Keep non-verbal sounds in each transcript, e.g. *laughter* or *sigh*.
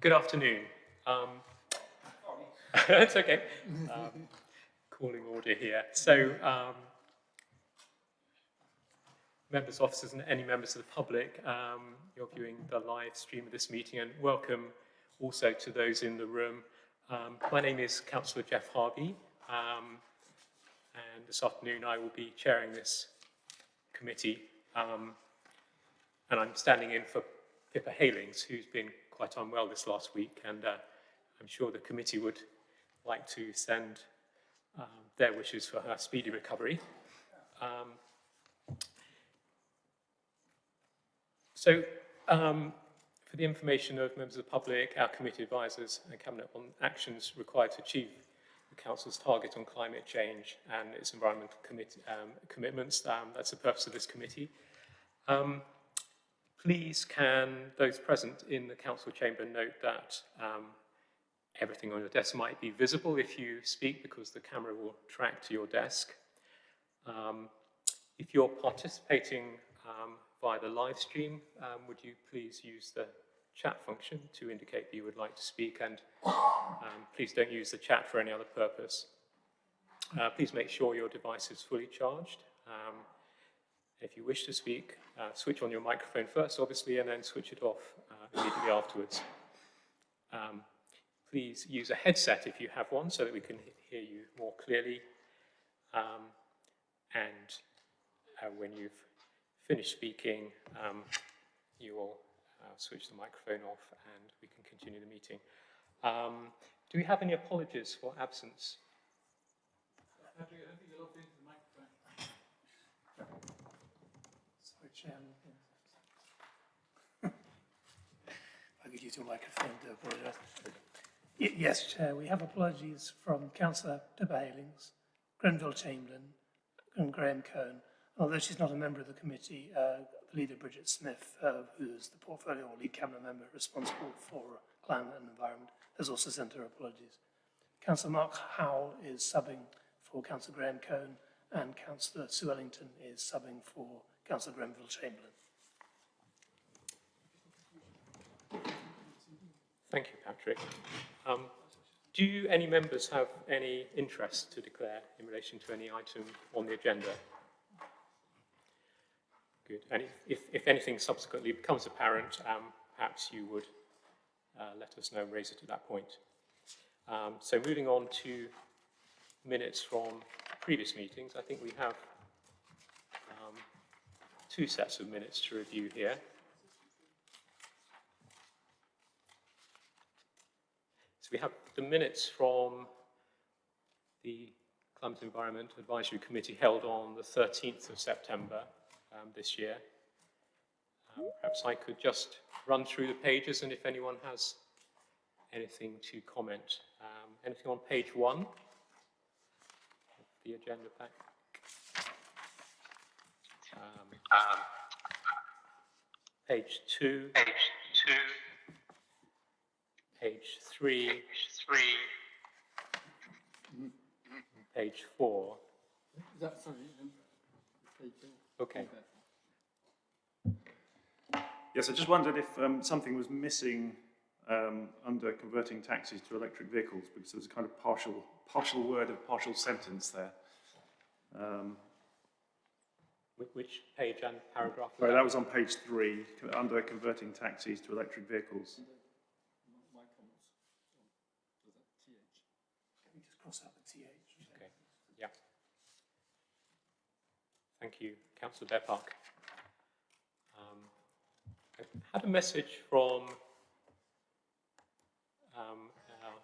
Good afternoon. Um, *laughs* it's okay. Um, calling order here. So, um, members, officers, and any members of the public, um, you're viewing the live stream of this meeting, and welcome also to those in the room. Um, my name is Councillor Geoff Harvey, um, and this afternoon I will be chairing this committee. And I'm standing in for Pippa Heylings, who's been quite unwell this last week, and uh, I'm sure the committee would like to send um, their wishes for her speedy recovery. Um, so, um, for the information of members of the public, our committee advisors and Cabinet on actions required to achieve the Council's target on climate change and its environmental um, commitments, um, that's the purpose of this committee. Please can those present in the council chamber note that um, everything on your desk might be visible if you speak because the camera will track to your desk. Um, if you're participating um, via the live stream, um, would you please use the chat function to indicate that you would like to speak and um, please don't use the chat for any other purpose. Uh, please make sure your device is fully charged. Um, if you wish to speak, uh, switch on your microphone first, obviously, and then switch it off uh, immediately afterwards. Um, please use a headset if you have one so that we can hear you more clearly. Um, and uh, when you've finished speaking, um, you will uh, switch the microphone off and we can continue the meeting. Um, do we have any apologies for absence? Chairman. You to apologise. Yes, Chair, we have apologies from Councillor Deborah Heylings, Grenville Chamberlain and Graham Cone. Although she's not a member of the committee, uh, leader Bridget Smith, uh, who is the portfolio or lead cabinet member responsible for climate and environment, has also sent her apologies. Councillor Mark Howell is subbing for Councillor Graham Cone and Councillor Sue Ellington is subbing for Councillor Grenville Chamberlain. Thank you, Patrick. Um, do you, any members have any interest to declare in relation to any item on the agenda? Good. And if, if, anything subsequently becomes apparent, um, perhaps you would uh, let us know and raise it at that point. Um, so moving on to minutes from previous meetings, I think we have two sets of minutes to review here. We have the minutes from the Climate Environment Advisory Committee held on the 13th of September um, this year. Um, perhaps I could just run through the pages and if anyone has anything to comment. Um, anything on page one the agenda pack? Um, um, page two. Page two. Page three. Page three. Page four. Is that, sorry, page Okay. Yes, I just wondered if um, something was missing um, under converting taxis to electric vehicles because there was a kind of partial, partial word, of partial sentence there. Um, which page and paragraph? Sorry, that was on page three, under converting taxis to electric vehicles. My comments on, was that TH? Can we just cross out the TH? Okay, yeah. Thank you, Councillor Bear Park. Um, I had a message from um, our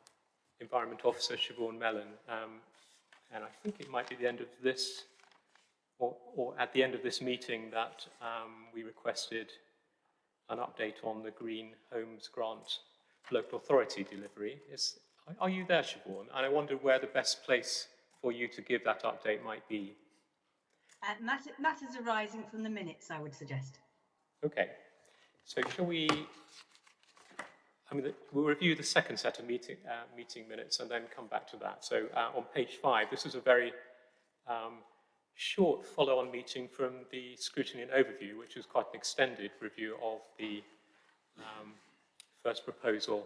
Environment Officer, Siobhan Mellon, um, and I think it might be the end of this or, or at the end of this meeting that um, we requested an update on the Green Homes Grant local authority delivery. Is, are you there, Siobhan? And I wonder where the best place for you to give that update might be. Uh, matter, matters arising from the minutes, I would suggest. Okay. So shall we, I mean, we'll review the second set of meeting, uh, meeting minutes and then come back to that. So uh, on page five, this is a very um, short follow-on meeting from the scrutiny and overview, which was quite an extended review of the um, first proposal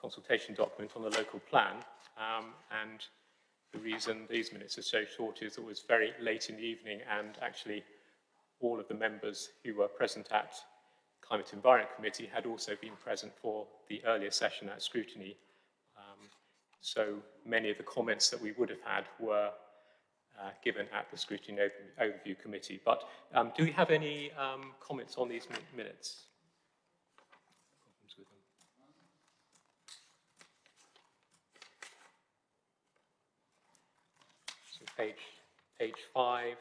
consultation document on the local plan. Um, and the reason these minutes are so short is it was very late in the evening and actually all of the members who were present at Climate Environment Committee had also been present for the earlier session at scrutiny. Um, so many of the comments that we would have had were uh, given at the Scrutiny Overview Committee. But um, do we have any um, comments on these minutes? Page five,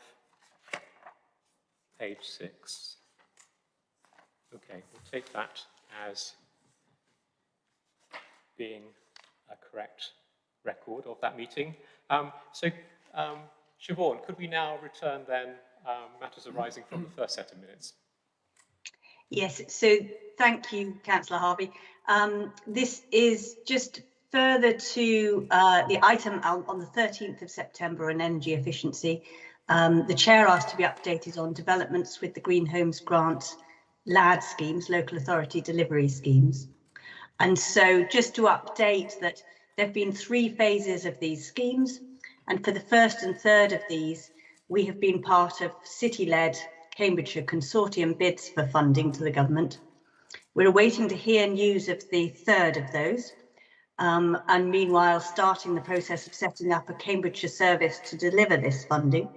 page six. Okay, we'll take that as being a correct record of that meeting. Um, so, um, Siobhan, could we now return then um, matters arising from the first set of minutes? Yes, so thank you, Councillor Harvey. Um, this is just further to uh, the item on the 13th of September on energy efficiency. Um, the chair asked to be updated on developments with the Green Homes Grant LAD schemes, local authority delivery schemes. And so just to update that there have been three phases of these schemes. And for the first and third of these, we have been part of city-led Cambridgeshire consortium bids for funding to the government. We're awaiting to hear news of the third of those. Um, and meanwhile, starting the process of setting up a Cambridgeshire service to deliver this funding.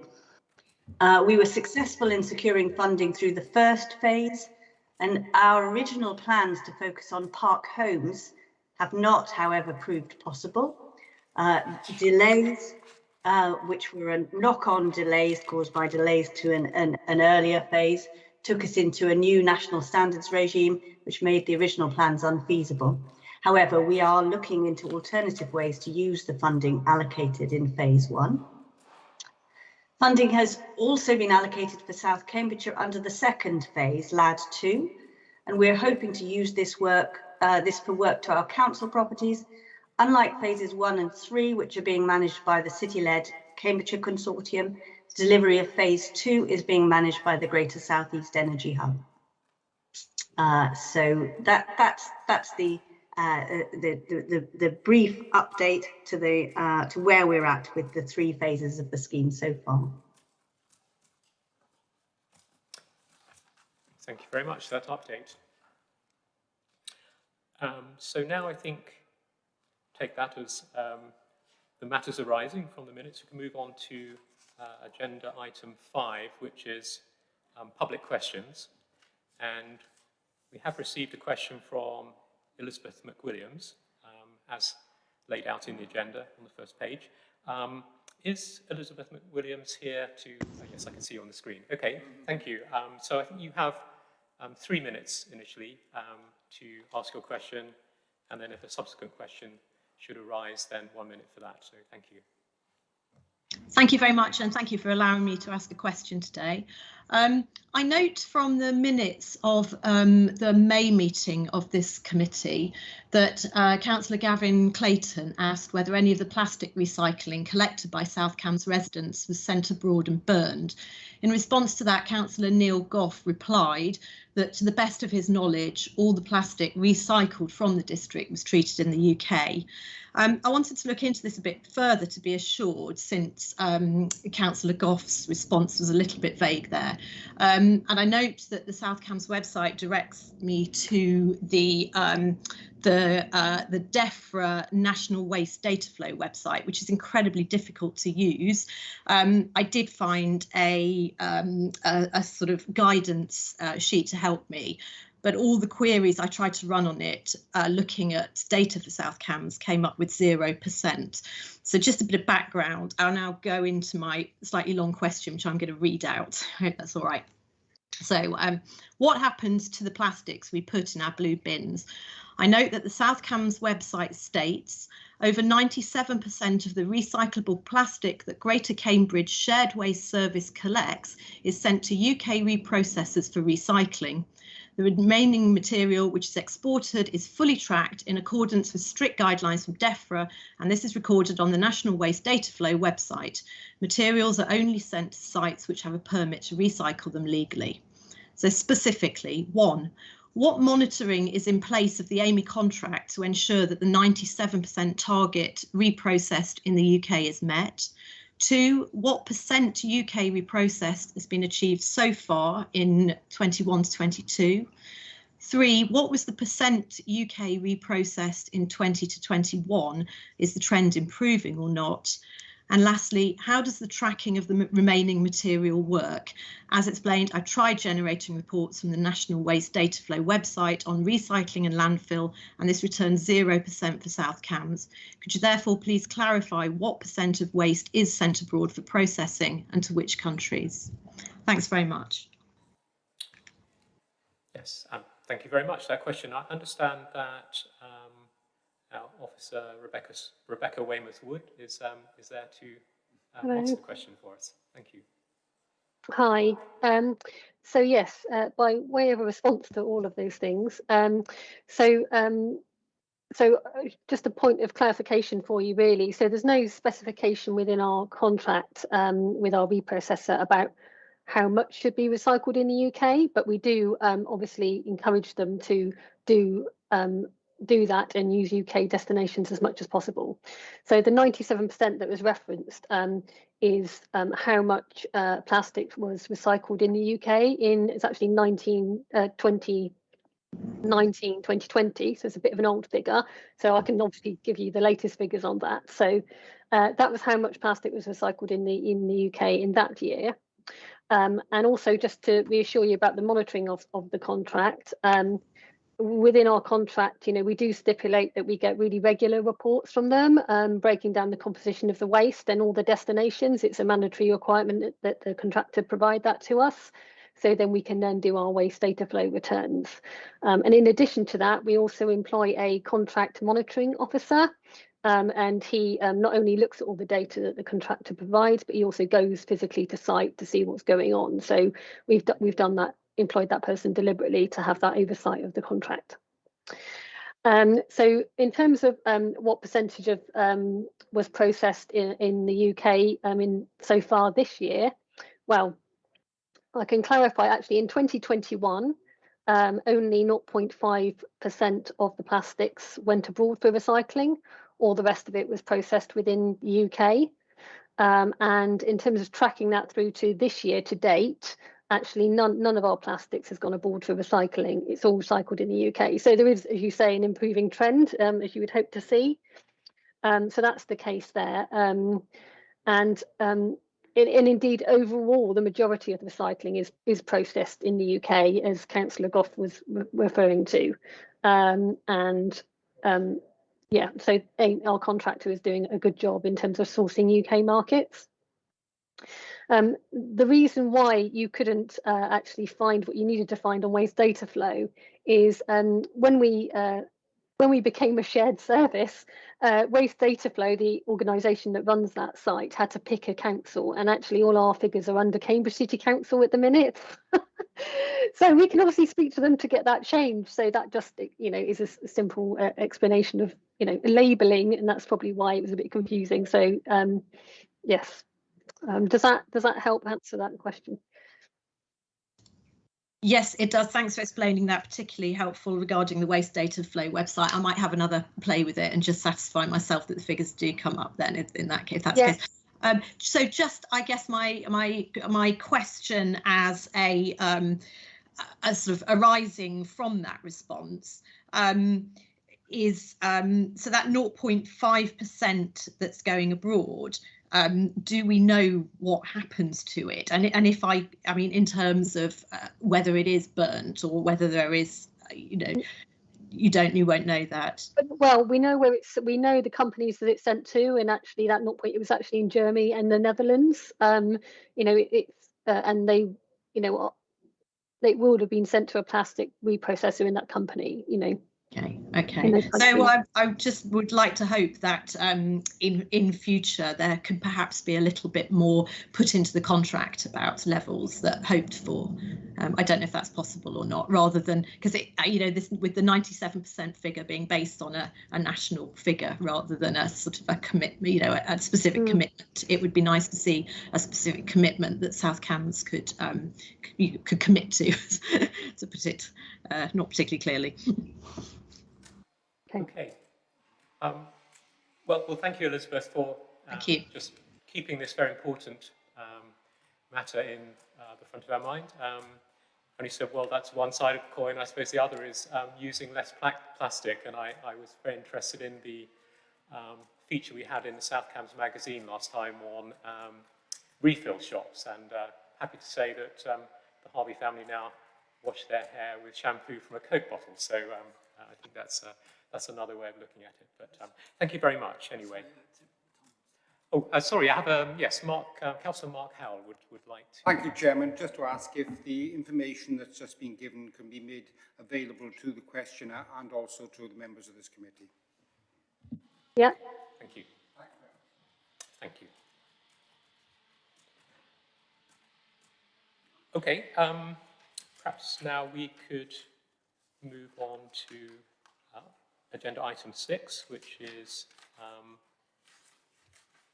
Uh, we were successful in securing funding through the first phase and our original plans to focus on park homes have not, however, proved possible. Uh, delays, uh, which were knock-on delays caused by delays to an, an, an earlier phase, took us into a new national standards regime, which made the original plans unfeasible. However, we are looking into alternative ways to use the funding allocated in phase one. Funding has also been allocated for South Cambridgeshire under the second phase, LAD 2, and we're hoping to use this work, uh, this for work to our council properties, unlike phases one and three, which are being managed by the city-led Cambridgeshire Consortium, delivery of phase two is being managed by the Greater Southeast Energy Hub. Uh, so that that's that's the, uh, the, the, the brief update to the uh, to where we're at with the three phases of the scheme so far. Thank you very much for that update. Um, so now I think take that as um, the matters arising from the minutes. We can move on to uh, agenda item five, which is um, public questions. And we have received a question from Elizabeth McWilliams, um, as laid out in the agenda on the first page. Um, is Elizabeth McWilliams here to, yes, I can see you on the screen. Okay, thank you. Um, so I think you have um, three minutes initially um, to ask your question, and then if a subsequent question should arise, then one minute for that. So thank you. Thank you very much and thank you for allowing me to ask a question today. Um, I note from the minutes of um, the May meeting of this committee that uh, Councillor Gavin Clayton asked whether any of the plastic recycling collected by South Cambs residents was sent abroad and burned. In response to that, Councillor Neil Gough replied that to the best of his knowledge, all the plastic recycled from the district was treated in the UK. Um, I wanted to look into this a bit further to be assured, since um, Councillor Gough's response was a little bit vague there. Um, and I note that the South Cambs website directs me to the um, the uh, the DEFRA National Waste Data Flow website, which is incredibly difficult to use. Um, I did find a, um, a, a sort of guidance uh, sheet to help me, but all the queries I tried to run on it, uh, looking at data for South Cambs, came up with 0%. So just a bit of background, I'll now go into my slightly long question, which I'm going to read out. *laughs* I hope that's all right. So um, what happens to the plastics we put in our blue bins? I note that the South Cambs website states over 97% of the recyclable plastic that Greater Cambridge Shared Waste Service collects is sent to UK reprocessors for recycling. The remaining material which is exported is fully tracked in accordance with strict guidelines from DEFRA, and this is recorded on the National Waste Data Flow website. Materials are only sent to sites which have a permit to recycle them legally. So specifically, one, what monitoring is in place of the Amey contract to ensure that the 97% target reprocessed in the UK is met? Two, what percent UK reprocessed has been achieved so far in 21 to 22? Three, what was the percent UK reprocessed in 20 to 21? Is the trend improving or not? And lastly, how does the tracking of the remaining material work? As explained, I tried generating reports from the National Waste Data Flow website on recycling and landfill, and this returns 0% for South Cambs. Could you therefore please clarify what percent of waste is sent abroad for processing and to which countries? Thanks very much. Yes, um, thank you very much for that question. I understand that um, our officer Rebecca Rebecca Weymouth Wood is um, is there to um, answer the question for us. Thank you. Hi. Um, so yes, uh, by way of a response to all of those things, um, so um, so uh, just a point of clarification for you, really. So there's no specification within our contract um, with our reprocessor about how much should be recycled in the UK, but we do um, obviously encourage them to do um, do that and use UK destinations as much as possible. So the 97% that was referenced um, is um, how much uh, plastic was recycled in the UK in it's actually 19 uh, 2019 2020 so it's a bit of an old figure. So I can obviously give you the latest figures on that. So uh, that was how much plastic was recycled in the in the UK in that year. Um, and also just to reassure you about the monitoring of, of the contract um, within our contract, you know, we do stipulate that we get really regular reports from them, um, breaking down the composition of the waste and all the destinations. It's a mandatory requirement that, the contractor provide that to us. So then we can then do our waste data flow returns. Um, and in addition to that, we also employ a contract monitoring officer. Um, and he um, not only looks at all the data that the contractor provides, but he also goes physically to site to see what's going on. So we've we've done that employed that person deliberately to have that oversight of the contract. Um, so in terms of um, what percentage of um, was processed in, in the UK um, in so far this year, well, I can clarify actually in 2021, um, only 0.5% of the plastics went abroad for recycling, all the rest of it was processed within the UK. Um, and in terms of tracking that through to this year to date, actually none none of our plastics has gone abroad for recycling. It's all recycled in the UK. So there is, as you say, an improving trend, um, as you would hope to see. Um, so that's the case there. Um, and um, and, and indeed, overall, the majority of the recycling is is processed in the UK, as Councillor Gough was re referring to. Um, and um, yeah, so uh, our contractor is doing a good job in terms of sourcing UK markets. Um, the reason why you couldn't uh, actually find what you needed to find on waste data flow is um, when we uh, when we became a shared service, uh, Waste Data Flow, the organisation that runs that site, had to pick a council, and actually all our figures are under Cambridge City Council at the minute. *laughs* so we can obviously speak to them to get that changed. So that just you know is a simple uh, explanation of you know labelling, and that's probably why it was a bit confusing. So um, yes, um, does that does that help answer that question? Yes, it does. Thanks for explaining that, particularly helpful regarding the waste data flow website. I might have another play with it and just satisfy myself that the figures do come up then in, in that case. That's Yes. case. Um, so just, I guess my my my question as a um, as sort of arising from that response um, is um, so that 0.5% that's going abroad um, do we know what happens to it? And and if I, I mean, in terms of uh, whether it is burnt or whether there is, uh, you know, you don't, you won't know that. Well, we know where it's. We know the companies that it's sent to, and actually that not point. It was actually in Germany and the Netherlands. Um, you know, it, it's uh, and they, you know, uh, they would have been sent to a plastic reprocessor in that company. You know. Okay, okay. So. I, I just would like to hope that um, in in future there can perhaps be a little bit more put into the contract about levels that hoped for, Um, I don't know if that's possible or not, rather than because it, you know, this with the 97% figure being based on a, a national figure rather than a sort of a commitment, you know, a, a specific Mm. commitment. It would be nice to see a specific commitment that South Cambs could um, could commit to, *laughs* to put it uh, not particularly clearly. *laughs* Okay. Um, well, well, thank you, Elizabeth, for um, Thank you. just keeping this very important um, matter in uh, the front of our mind. Um, and you said, well, that's one side of the coin. I suppose the other is um, using less pla- plastic. And I, I was very interested in the um, feature we had in the South Cambs magazine last time on um, refill shops. And uh, happy to say that um, the Harvey family now wash their hair with shampoo from a Coke bottle. So um, I think that's, uh, that's another way of looking at it. But um, thank you very much anyway. Oh, uh, sorry, I have a, yes, Mark, uh, Councillor Mark Howell would, would like to. Thank you, Chairman. Just to ask if the information that's just been given can be made available to the questioner and also to the members of this committee. Yeah, Thank you. Thank you. Okay, um, perhaps now we could move on to agenda item six, which is um,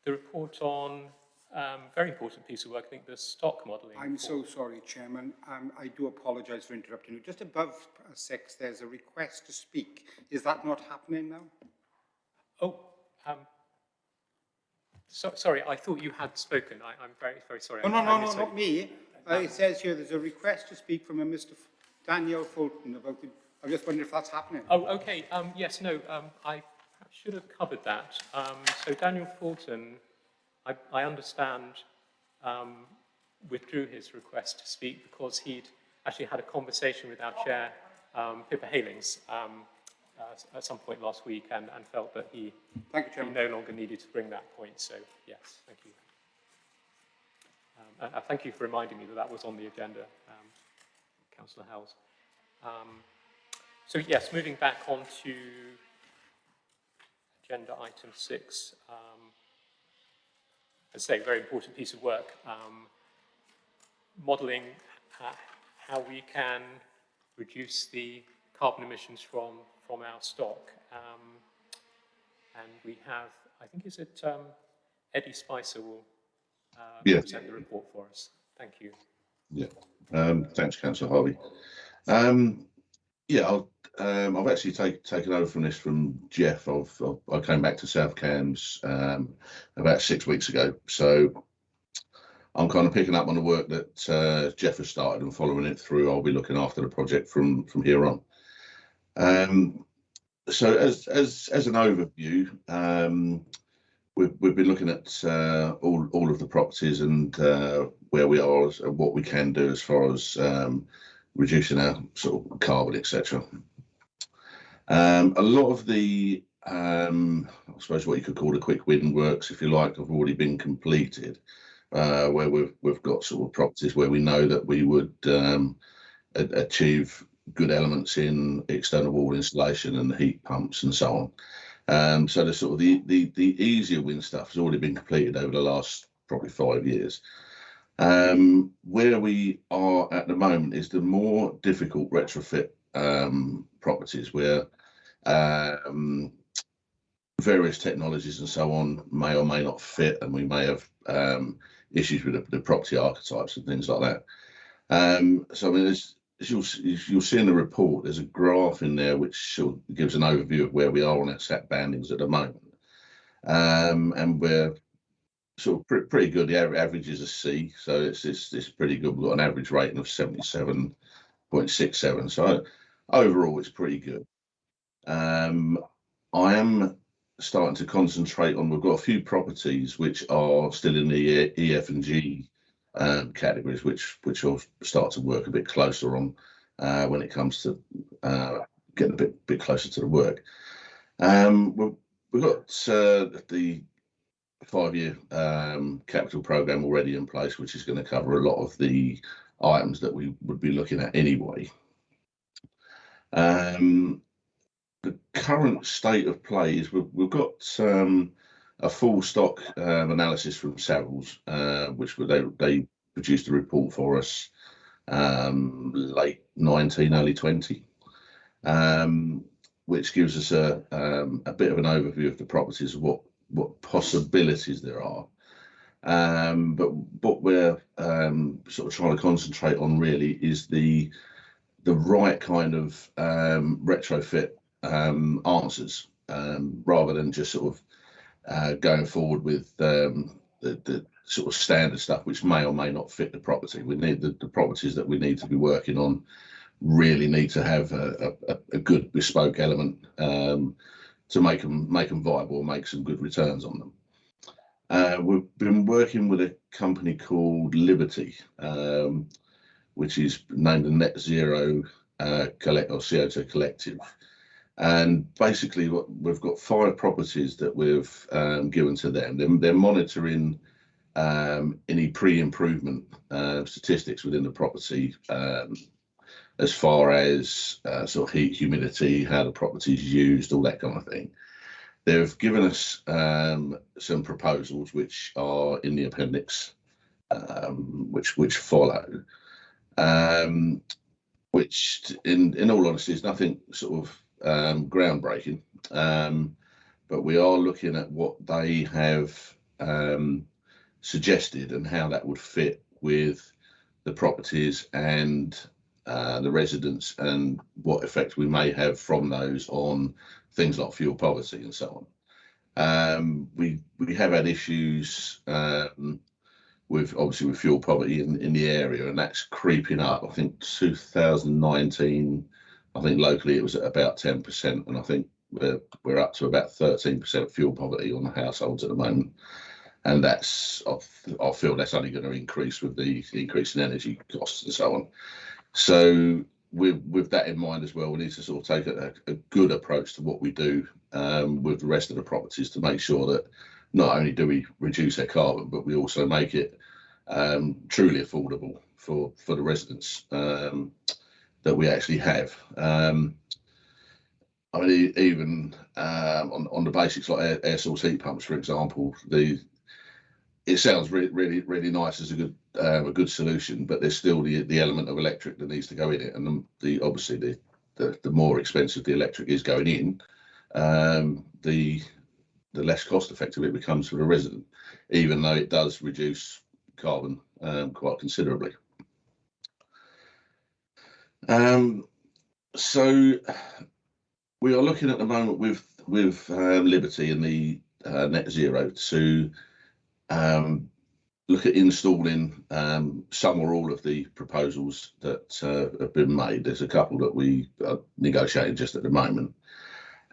the report on um, very important piece of work, I think, the stock modelling. I'm so sorry, Chairman. Um, I do apologise for interrupting you. Just above uh, six, there's a request to speak. Is that not happening now? Oh, um, so, sorry, I thought you had spoken. I, I'm very, very sorry. Oh, no, no, no, not me. Uh, it says here there's a request to speak from a Mr. F- Daniel Fulton about the, I just wondering if that's happening. Oh, okay. Um, yes, no, um, I should have covered that. Um, so Daniel Fulton, I, I understand, um, withdrew his request to speak because he'd actually had a conversation with our chair, um, Pippa Heylings, um, uh, at some point last week and, and felt that he, Thank you, he no longer needed to bring that point. So, yes, thank you. Um, and thank you for reminding me that that was on the agenda, um, Councillor Howells. Um, so yes, moving back on to agenda item six. Um, as I say, very important piece of work. Um, modelling uh, how we can reduce the carbon emissions from, from our stock. Um, and we have, I think, is it um, Eddie Spicer will uh, Yeah. present the report for us. Thank you. Um, thanks, Councillor Harvey. Um, yeah, I'll, um, I've actually take, taken over from this from Jeff. I've, I've, came back to South Cambs um, about six weeks ago. So I'm kind of picking up on the work that uh, Jeff has started and following it through. I'll be looking after the project from, from here on. Um, so as, as, as an overview, um, we've, we've been looking at uh, all, all of the properties and uh, where we are and what we can do as far as um, reducing our sort of carbon, etc. Um, a lot of the, um, I suppose what you could call the quick win works, if you like, have already been completed, uh, where we've we've got sort of properties where we know that we would um, achieve good elements in external wall insulation and the heat pumps and so on. Um, so the sort of the, the the easier win stuff has already been completed over the last probably five years. Um, where we are at the moment is the more difficult retrofit um, properties where um, various technologies and so on may or may not fit, and we may have um, issues with the, the property archetypes and things like that. Um, so I mean, as you'll, you'll see in the report, there's a graph in there which gives an overview of where we are on our SAP bandings at the moment. Um, and we're sort of pre- pretty good. The aver- average is a C, so it's, it's, it's pretty good. We've got an average rating of 77.67. So overall, it's pretty good. Um, I am starting to concentrate on, we've got a few properties which are still in the E- EF and G um, categories, which which I'll start to work a bit closer on uh, when it comes to uh, getting a bit bit closer to the work. Um, we've, we've got uh, the five-year um, capital program already in place, which is going to cover a lot of the items that we would be looking at anyway. Um, the current state of play is we've, we've got um, a full stock um, analysis from Savills, uh, which they they produced a report for us um, late 19, early 20, um, which gives us a, um, a bit of an overview of the properties, what, what possibilities there are. Um, but what we're sort of trying to concentrate on really is the the right kind of retrofit um, answers um, rather than just sort of uh, going forward with um, the, the sort of standard stuff which may or may not fit the property. We need the, the properties that we need to be working on really need to have a, a, a good bespoke element um, to make them make them viable, and make some good returns on them. Uh, we've been working with a company called Liberty, um, which is named the Net Zero uh, Collect or CO2 Collective. And basically, what we've got five properties that we've um, given to them. They're, they're monitoring um, any pre-improvement uh, statistics within the property, um, as far as uh, sort of heat, humidity, how the property is used, all that kind of thing. They've given us um, some proposals which are in the appendix, um, which which follow, um, which in in all honesty is nothing sort of um, groundbreaking, um, but we are looking at what they have um, suggested and how that would fit with the properties and uh, the residents and what effect we may have from those on things like fuel poverty and so on. Um, we we have had issues um, with obviously with fuel poverty in, in the area, and that's creeping up. I think 2019, I think locally it was at about 10%, and I think we're we're up to about 13% fuel poverty on the households at the moment. And that's I feel that's only going to increase with the increase in energy costs and so on. So with with that in mind as well, we need to sort of take a, a good approach to what we do um, with the rest of the properties to make sure that not only do we reduce our carbon, but we also make it um, truly affordable for for the residents um, that we actually have. Um, I mean, even um, on on the basics like air, air source heat pumps, for example, the it sounds really really really nice as a good um, a good solution, but there's still the the element of electric that needs to go in it, and the, the obviously the, the the more expensive the electric is going in, um, the the less cost effective it becomes for the resident, even though it does reduce carbon um, quite considerably. Um, so we are looking at the moment with with um, Liberty and the uh, net zero to um, look at installing um, some or all of the proposals that uh, have been made. There's a couple that we are negotiating just at the moment,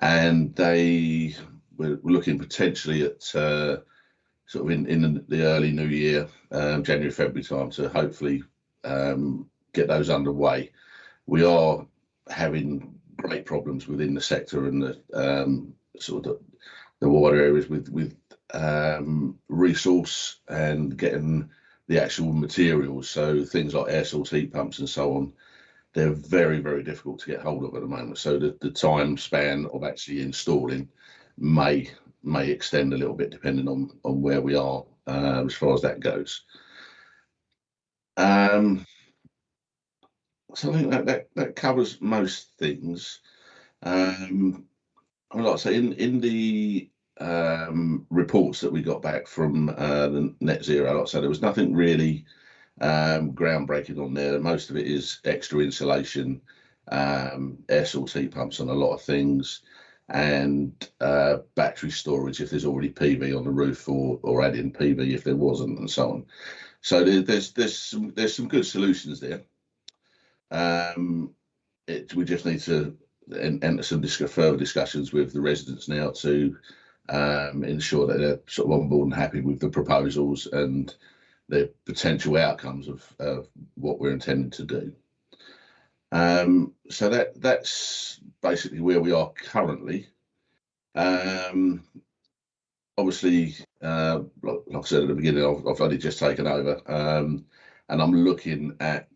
and they we're looking potentially at uh, sort of in, in the early new year, um, January, February time to hopefully um, get those underway. We are having great problems within the sector and the um, sort of the, the water areas with with um, resource and getting the actual materials. So things like air source heat pumps and so on, they're very, very difficult to get hold of at the moment. So the, the time span of actually installing may may extend a little bit depending on on where we are uh, as far as that goes. Um, so I think that that, that covers most things. Um, I would like to say in in the um, reports that we got back from uh, the net zero, like I said, there was nothing really um, groundbreaking on there. Most of it is extra insulation, um, air source heat pumps on a lot of things, and uh, battery storage if there's already PV on the roof, or or adding PV if there wasn't, and so on. So there, there's there's some there's some good solutions there. Um, it, we just need to enter some further discussions with the residents now to um, ensure that they're sort of on board and happy with the proposals and the potential outcomes of, of what we're intending to do. Um, so that that's basically where we are currently. Um, obviously, uh, like, like, I said at the beginning, I've, I've only just taken over, um, and I'm looking at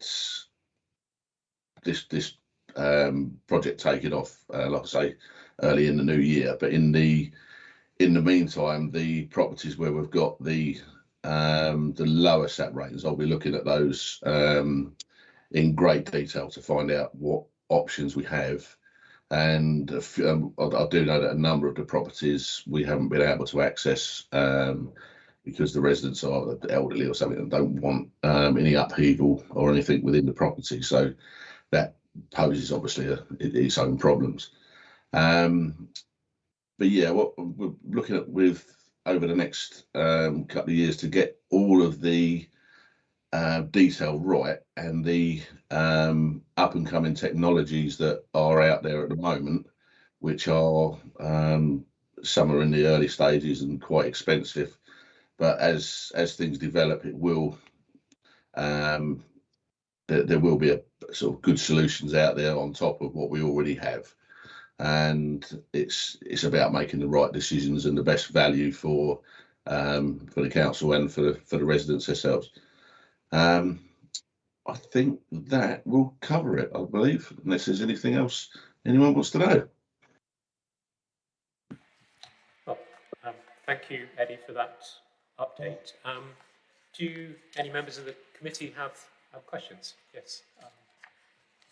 this this um, project taking off, uh, like I say, early in the new year. But in the in the meantime, the properties where we've got the um, the lower SAP ratings, I'll be looking at those um, in great detail to find out what options we have. And um, I, I do know that a number of the properties we haven't been able to access um, because the residents are elderly or something and don't want um, any upheaval or anything within the property. So that poses obviously a, its own problems. Um, but yeah, what we're looking at with over the next um, couple of years to get all of the uh, detail right and the um, up and coming technologies that are out there at the moment, which are um, some are in the early stages and quite expensive, but as as things develop, it will um, there, there will be a sort of good solutions out there on top of what we already have and it's it's about making the right decisions and the best value for um, for the council and for the for the residents themselves. Um, I think that will cover it, I believe, unless there's anything else anyone wants to know. Well, um, thank you, Eddie, for that update. Um, do any members of the committee have, questions? Yes. Um,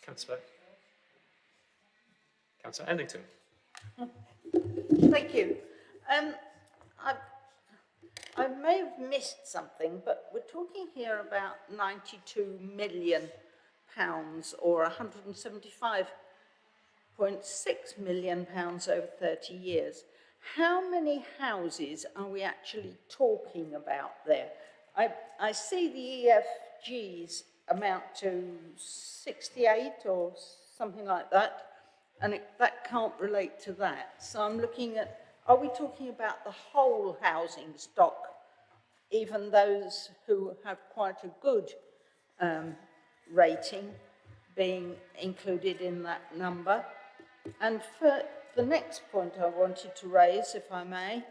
Councillor. Councillor Ellington. Thank you. Um, I, I may have missed something, but we're talking here about 92 million pounds or 175.6 million pounds over 30 years. How many houses are we actually talking about there? I, I see the EFGs amount to 68 or something like that, and it, that can't relate to that. So I'm looking at, are we talking about the whole housing stock, even those who have quite a good um, rating being included in that number? And for the next point I wanted to raise, if I may,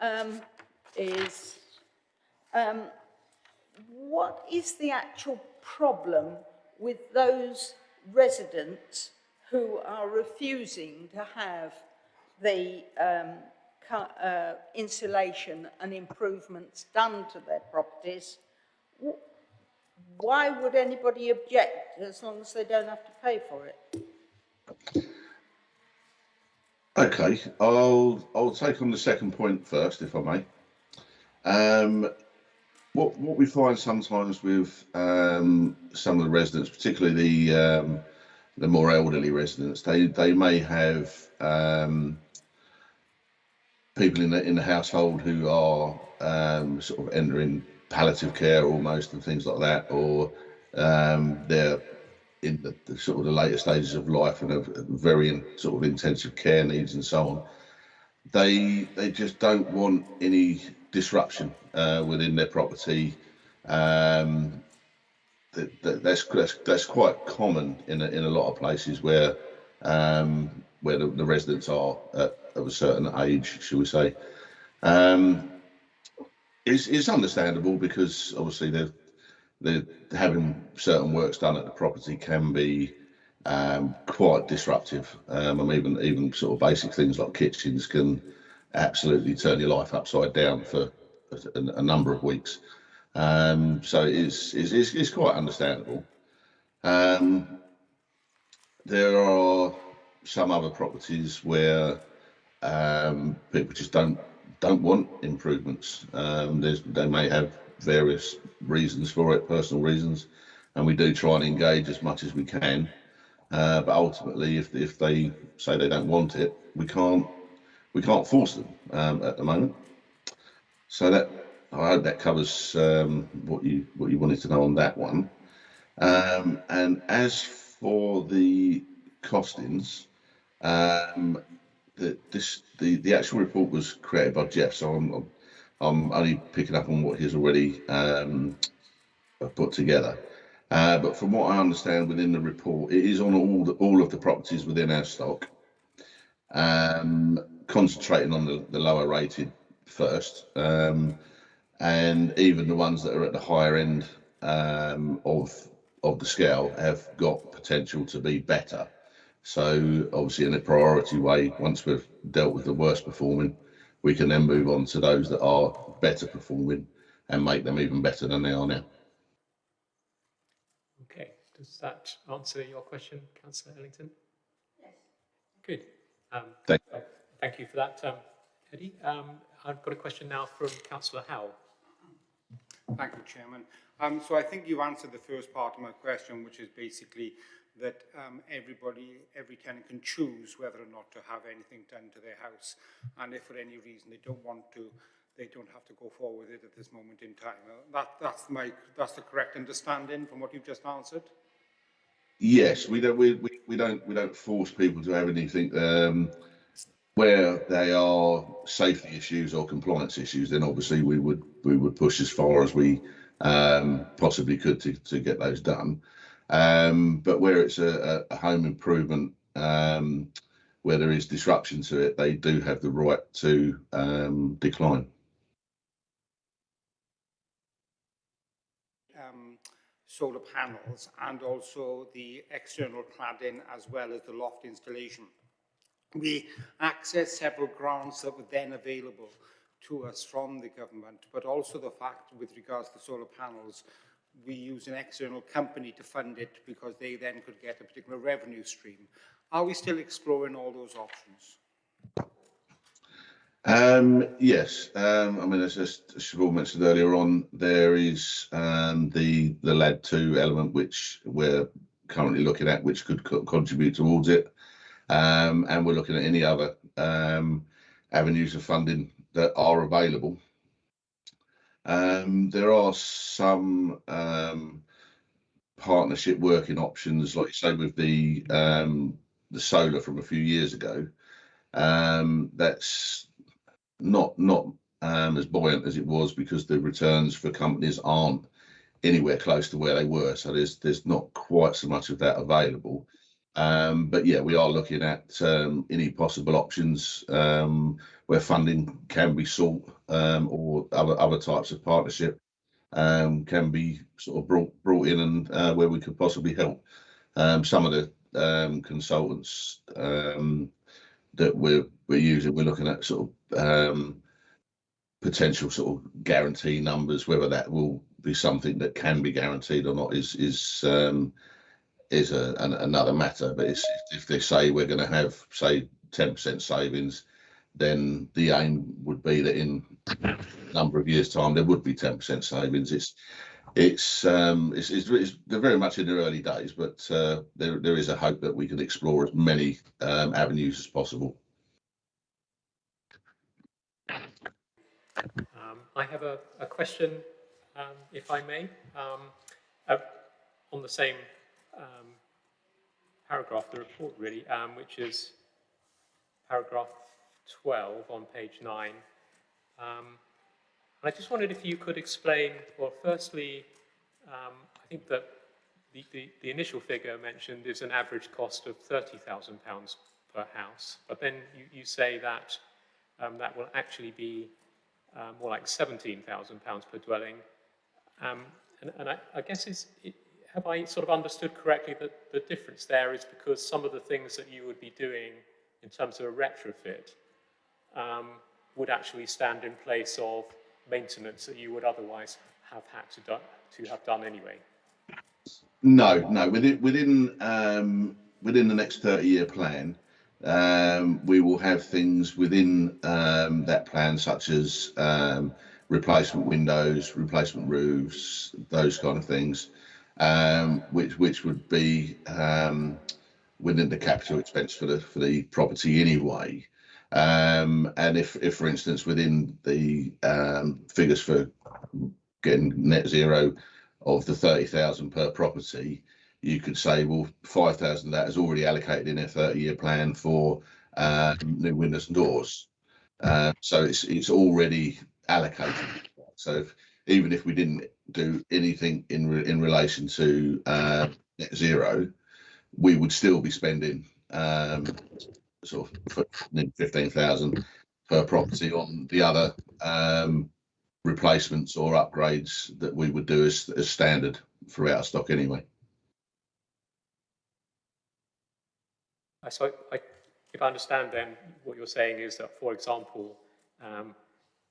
um, is um, what is the actual problem with those residents who are refusing to have the um, uh, insulation and improvements done to their properties? Why would anybody object as long as they don't have to pay for it? Okay, I'll I'll take on the second point first, if I may. Um, what what we find sometimes with um, some of the residents, particularly the um, the more elderly residents, they they may have um, people in the in the household who are um, sort of entering palliative care almost and things like that, or um, they're in the, the sort of the later stages of life and have very sort of intensive care needs and so on. They they just don't want any disruption uh, within their property. Um, that, that, that's, that's that's quite common in a, in a lot of places where um, where the, the residents are at, of a certain age, shall we say. Um, it's, it's understandable because obviously they're the having certain works done at the property can be um, quite disruptive. Um, and even even sort of basic things like kitchens can absolutely turn your life upside down for a, a number of weeks. Um, so it's, it's it's it's quite understandable. Um, there are some other properties where um, people just don't don't want improvements. Um, they may have various reasons for it, personal reasons, and we do try and engage as much as we can. Uh, but ultimately, if if they say they don't want it, we can't we can't force them um, at the moment. So that I hope that covers um, what you what you wanted to know on that one. Um, and as for the costings, um, the this the the actual report was created by Geoff, so I'm, I'm I'm only picking up on what he's already um, put together. Uh, but from what I understand within the report, it is on all the, all of the properties within our stock, um, concentrating on the, the lower rated first, um, and even the ones that are at the higher end um, of of the scale have got potential to be better. So obviously, in a priority way, once we've dealt with the worst performing, we can then move on to those that are better performing and make them even better than they are now. Okay. Does that answer your question, Councillor Ellington? Yes. Good. Um, Thank- uh, Thank you for that, um, Eddie. Um, I've got a question now from Councillor Howell. Thank you, Chairman. Um, so I think you've answered the first part of my question, which is basically that um, everybody, every tenant can choose whether or not to have anything done to their house. And if for any reason they don't want to, they don't have to go forward with it at this moment in time. Uh, that, that's, my, that's the correct understanding from what you've just answered? Yes, we don't we, we, we don't we don't force people to have anything um, where they are safety issues or compliance issues. Then obviously we would we would push as far as we um, possibly could to, to get those done. Um, but where it's a, a home improvement um, where there is disruption to it, they do have the right to um, decline. um, solar panels and also the external cladding as well as the loft installation. We accessed several grants that were then available to us from the government, but also the fact with regards to solar panels, we use an external company to fund it because they then could get a particular revenue stream. Are we still exploring all those options? Um, yes, um, I mean, as, as Siobhan mentioned earlier on, there is um, the the LAD two element which we're currently looking at, which could co- contribute towards it, and we're looking at any other um, avenues of funding that are available. Um, there are some um, partnership working options, like you say, with the um, the solar from a few years ago. Um, that's not not um, as buoyant as it was because the returns for companies aren't anywhere close to where they were. So there's there's not quite so much of that available. Um, but yeah, we are looking at um, any possible options um, where funding can be sought or other other types of partnership can be sort of brought brought in and uh, where we could possibly help. Some of the consultants that we're we're using, we're looking at sort of potential sort of guarantee numbers. Whether that will be something that can be guaranteed or not is is a, an, another matter. But if they say we're going to have say ten percent savings, then the aim would be that in a number of years' time there would be ten percent savings. It's it's um it's, it's, it's they're very much in the early days, but uh, there there is a hope that we can explore as many um, avenues as possible. Um, I have a, a question, um, if I may, um, uh, on the same um, paragraph, the report really, um, which is paragraph 12 on page 9. Um, I just wondered if you could explain, well, firstly, um, I think that the, the, the initial figure mentioned is an average cost of £30,000 per house, but then you, you say that um, that will actually be um, more like £17,000 per dwelling. Um, and and I, I guess is, have I sort of understood correctly that the difference there is because some of the things that you would be doing in terms of a retrofit um, would actually stand in place of maintenance that you would otherwise have had to, to have done anyway? No, no. Within within um, within the next thirty year plan, um, we will have things within um, that plan such as um, replacement windows, replacement roofs, those kind of things, um, which which would be um, within the capital expense for the for the property anyway. Um, and if, if, for instance, within the um, figures for getting net zero of the 30,000 per property, you could say, well, 5,000 of that is already allocated in a 30 year plan for uh, new windows and doors. Uh, so it's, it's already allocated. So if, even if we didn't do anything in, re in relation to uh, net zero, we would still be spending um, sort of fifteen thousand per property on the other um, replacements or upgrades that we would do as, as standard throughout our stock anyway. I so I, if I understand then, what you're saying is that, for example, um,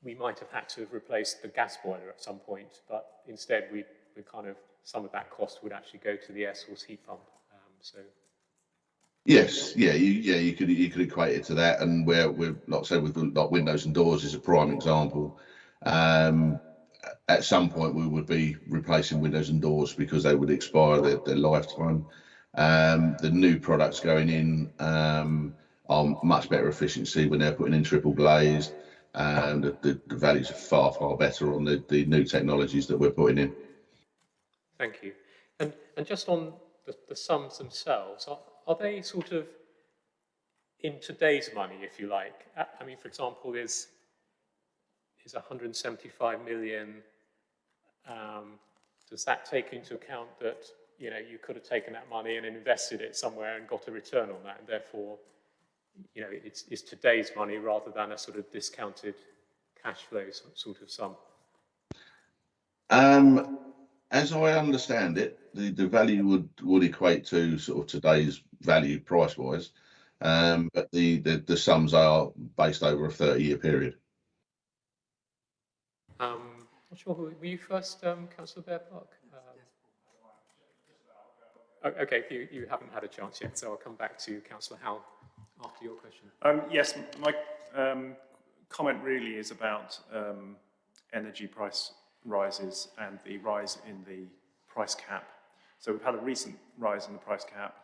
we might have had to have replaced the gas boiler at some point, but instead we the kind of, some of that cost would actually go to the air source heat pump. Um, so, Yes, yeah, you, yeah, you could you could equate it to that, and where we're like I said with like windows and doors is a prime example. Um, at some point, we would be replacing windows and doors because they would expire their, their lifetime. Um, the new products going in um, are much better efficiency when they're putting in triple glazed. And the, the, values are far far better on the, the new technologies that we're putting in. thank you. And, and just on the, the sums themselves, are, are they sort of in today's money, if you like? I, I mean, for example, is, is 175 million, um, does that take into account that, you know, you could have taken that money and invested it somewhere and got a return on that, and therefore, you know, it's, it's today's money rather than a sort of discounted cash flow sort of sum? Um, as I understand it, the, the value would, would equate to sort of today's value price wise. Um, but the, the, the sums are based over a 30 year period. Um, not sure, who, were you first, um, councillor Bear Park? Um, Okay, you, you haven't had a chance yet, so I'll come back to councillor Howell after your question. Um, yes, my um, comment really is about um, energy price rises and the rise in the price cap. So we've had a recent rise in the price cap.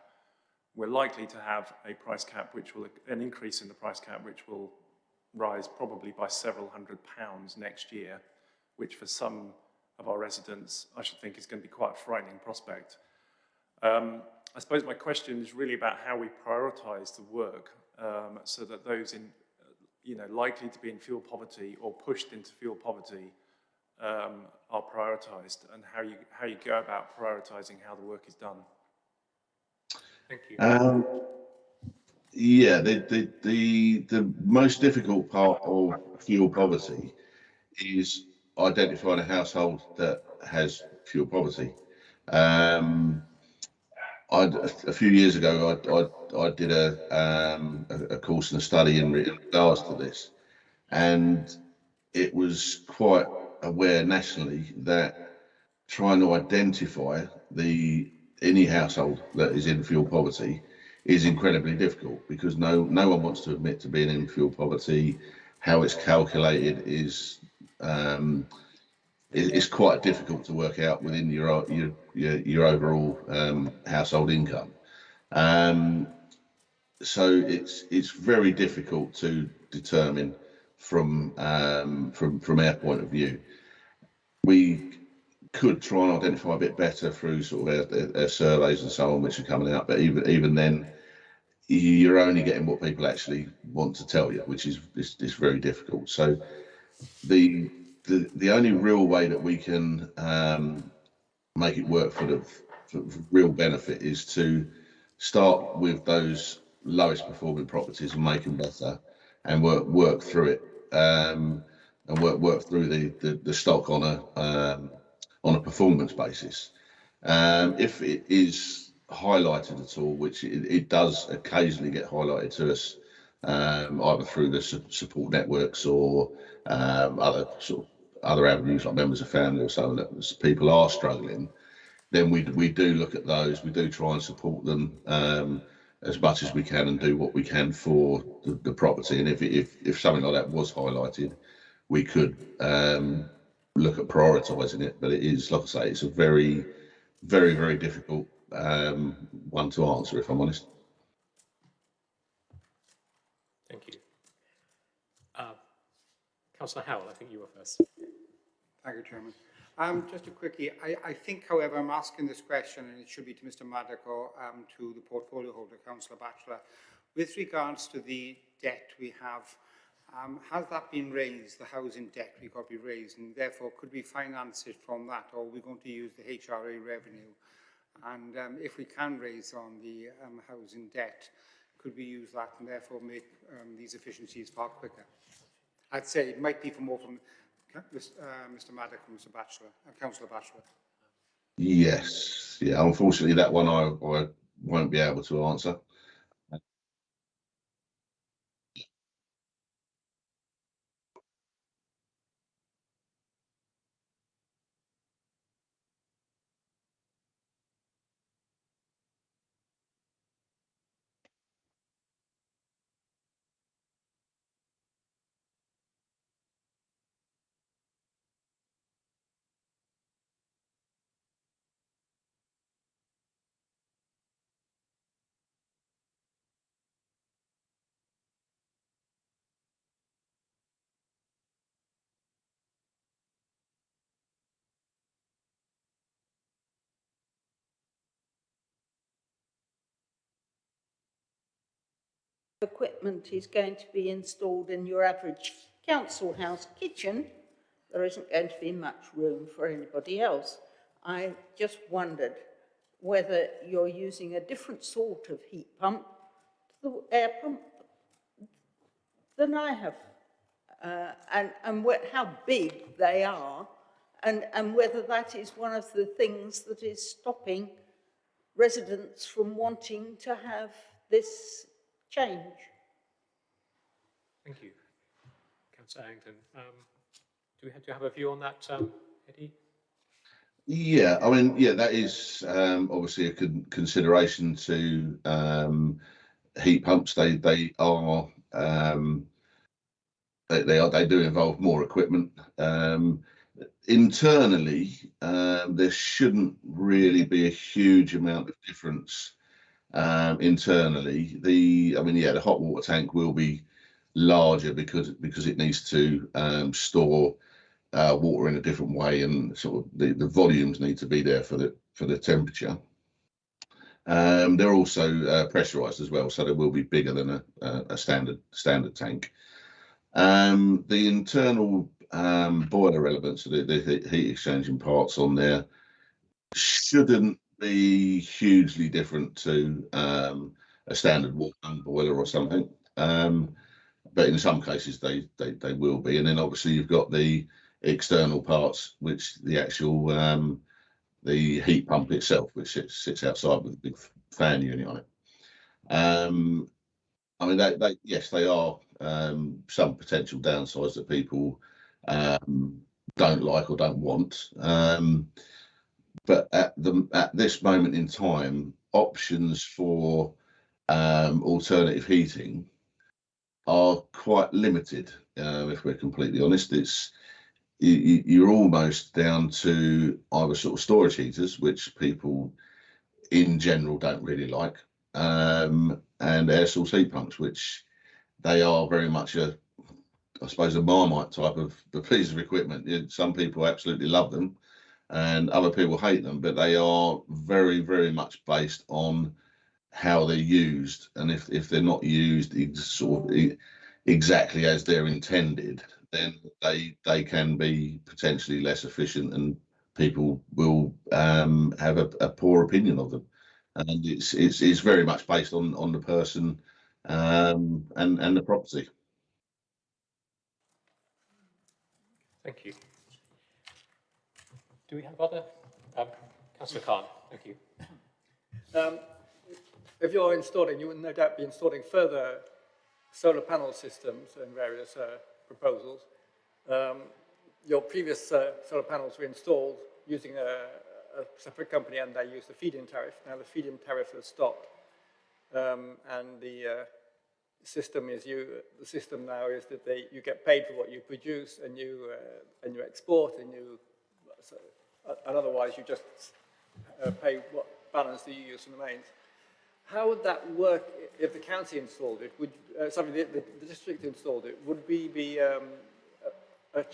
We're likely to have a price cap which will, an increase in the price cap which will rise probably by several hundred pounds next year, which for some of our residents, I should think is going to be quite a frightening prospect. Um, I suppose my question is really about how we prioritise the work um, so that those in, you know, likely to be in fuel poverty or pushed into fuel poverty um, are prioritised and how you, how you go about prioritising how the work is done. Thank you. Um, yeah, the, the, the, the most difficult part of fuel poverty is identifying a household that has fuel poverty. Um, A few years ago, I I, I did a, um, a course and a study in regards to this, and it was quite aware nationally that trying to identify the any household that is in fuel poverty is incredibly difficult because no no one wants to admit to being in fuel poverty. How it's calculated is um, it's quite difficult to work out within your your your, your overall um, household income. Um, so it's it's very difficult to determine from um, from from our point of view. We could try and identify a bit better through sort of our, our, surveys and so on, which are coming out. But even even then, you're only getting what people actually want to tell you, which is is, is very difficult. So the the the only real way that we can um, make it work for the for, real benefit is to start with those lowest performing properties and make them better, and work work through it um, and work work through the, the the stock on a um, on a performance basis. Um, if it is highlighted at all, which it, it does occasionally get highlighted to us, um, either through the su- support networks or um, other sort of other avenues like members of family or so that people are struggling, then we we do look at those. We do try and support them um, as much as we can and do what we can for the, the property. And if if if something like that was highlighted, we could um, look at prioritising it. But it is, like I say, it's a very very very difficult um, one to answer. If I'm honest. Thank you. Uh, Councillor Howell, I think you were first. Thank you, Chairman. Um, just a quickie, I, I, think, however, I'm asking this question, and it should be to Mr Maddock or um, to the portfolio holder, Councillor Batchelor, with regards to the debt we have, um, has that been raised, the housing debt we got to be raised, and therefore could we finance it from that, or are we going to use the HRA revenue? And um, if we can raise on the um, housing debt, could we use that and therefore make um, these efficiencies far quicker? I'd say it might be for more from uh, Mr Maddock and Mr Batchelor, uh, Councillor Batchelor. Yes, yeah. Unfortunately, that one I, I won't be able to answer. Equipment is going to be installed in your average council house kitchen, there isn't going to be much room for anybody else. I just wondered whether you're using a different sort of heat pump to the air pump than I have, uh, and, and how big they are, and, and whether that is one of the things that is stopping residents from wanting to have this change. Thank you. Councillor Harrington. Um, do we have, do you have a view on that, um, Eddie? Yeah, I mean, yeah, that is um, obviously a con- consideration to um, heat pumps. They they are um, they, they are they do involve more equipment. Um, internally, um, there shouldn't really be a huge amount of difference um, internally. The I mean, yeah, the hot water tank will be larger because because it needs to um, store uh, water in a different way, and sort of the, the volumes need to be there for the for the temperature. Um, they're also uh, pressurized as well, so they will be bigger than a, a, standard standard tank. Um, the internal um, boiler elements, the, the heat exchanging parts on there, shouldn't be hugely different to um, a standard water boiler or something. Um, but in some cases they, they they will be. And then obviously you've got the external parts, which the actual um, the heat pump itself, which sits, sits outside with a big fan unit on it. Um, I mean, they, they yes, they are um, some potential downsides that people um, don't like or don't want. Um, but at the at this moment in time, options for um, alternative heating are quite limited. Uh, if we're completely honest, it's you, you're almost down to either sort of storage heaters, which people in general don't really like, um, and air source heat pumps, which they are very much a, I suppose, a marmite type of the piece of equipment. Some people absolutely love them, and other people hate them, but they are very, very much based on how they're used, and if if they're not used sort of exactly as they're intended, then they they can be potentially less efficient and people will um, have a, a, poor opinion of them. And it's it's it's very much based on on the person um, and and the property. Thank you. Do we have other? Um, Councillor Cahn, thank you. Um, if you're installing, you will no doubt be installing further solar panel systems and various uh, proposals. Um, your previous uh, solar panels were installed using a, a, separate company and they used the feed-in tariff. Now the feed-in tariff has stopped um, and the uh, system is you, the system now is that they, you get paid for what you produce and you, uh, and you export and you, so, and otherwise you just uh, pay what balance you use from the mains. How would that work if the county installed it? Would uh, sorry, the, the, the, district installed it? Would we be um, a, a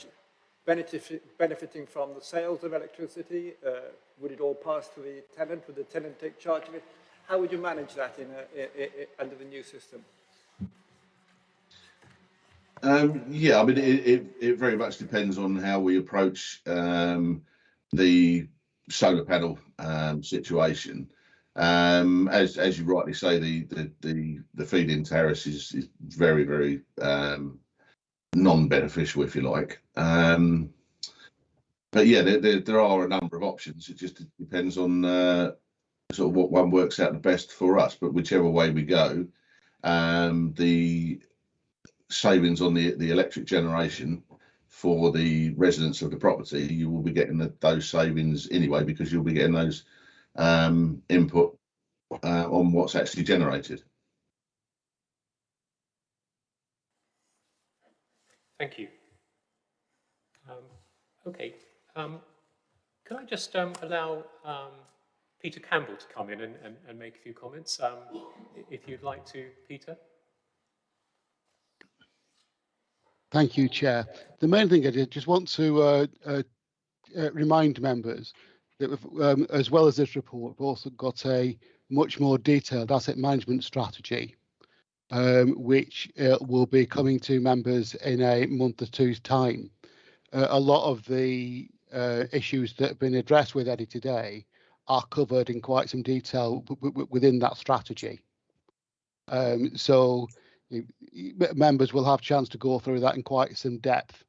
benefit, benefiting from the sales of electricity? Uh, would it all pass to the tenant? Would the tenant take charge of it? How would you manage that in, a, under the new system? Um, yeah, I mean, it, it, it, very much depends on how we approach um, the solar panel um, situation. Um, as as you rightly say, the the the, the feed-in tariff is, is very very um, non-beneficial, if you like. Um, but yeah, there, there, there are a number of options. It just depends on uh, sort of what one works out the best for us. But whichever way we go, um, the savings on the the electric generation for the residents of the property, you will be getting the, those savings anyway because you'll be getting those um, input uh, on what's actually generated. Thank you. Um, okay. Um, can I just um, allow um, Peter Campbell to come in and, and, and make a few comments, um, if you'd like to, Peter? Thank you, Chair. The main thing I did just want to uh, uh, uh, remind members that um, as well as this report, we've also got a much more detailed asset management strategy, um, which uh, will be coming to members in a month or two's time. Uh, a lot of the uh, issues that have been addressed with Eddie today are covered in quite some detail within that strategy. Um, so members will have chance to go through that in quite some depth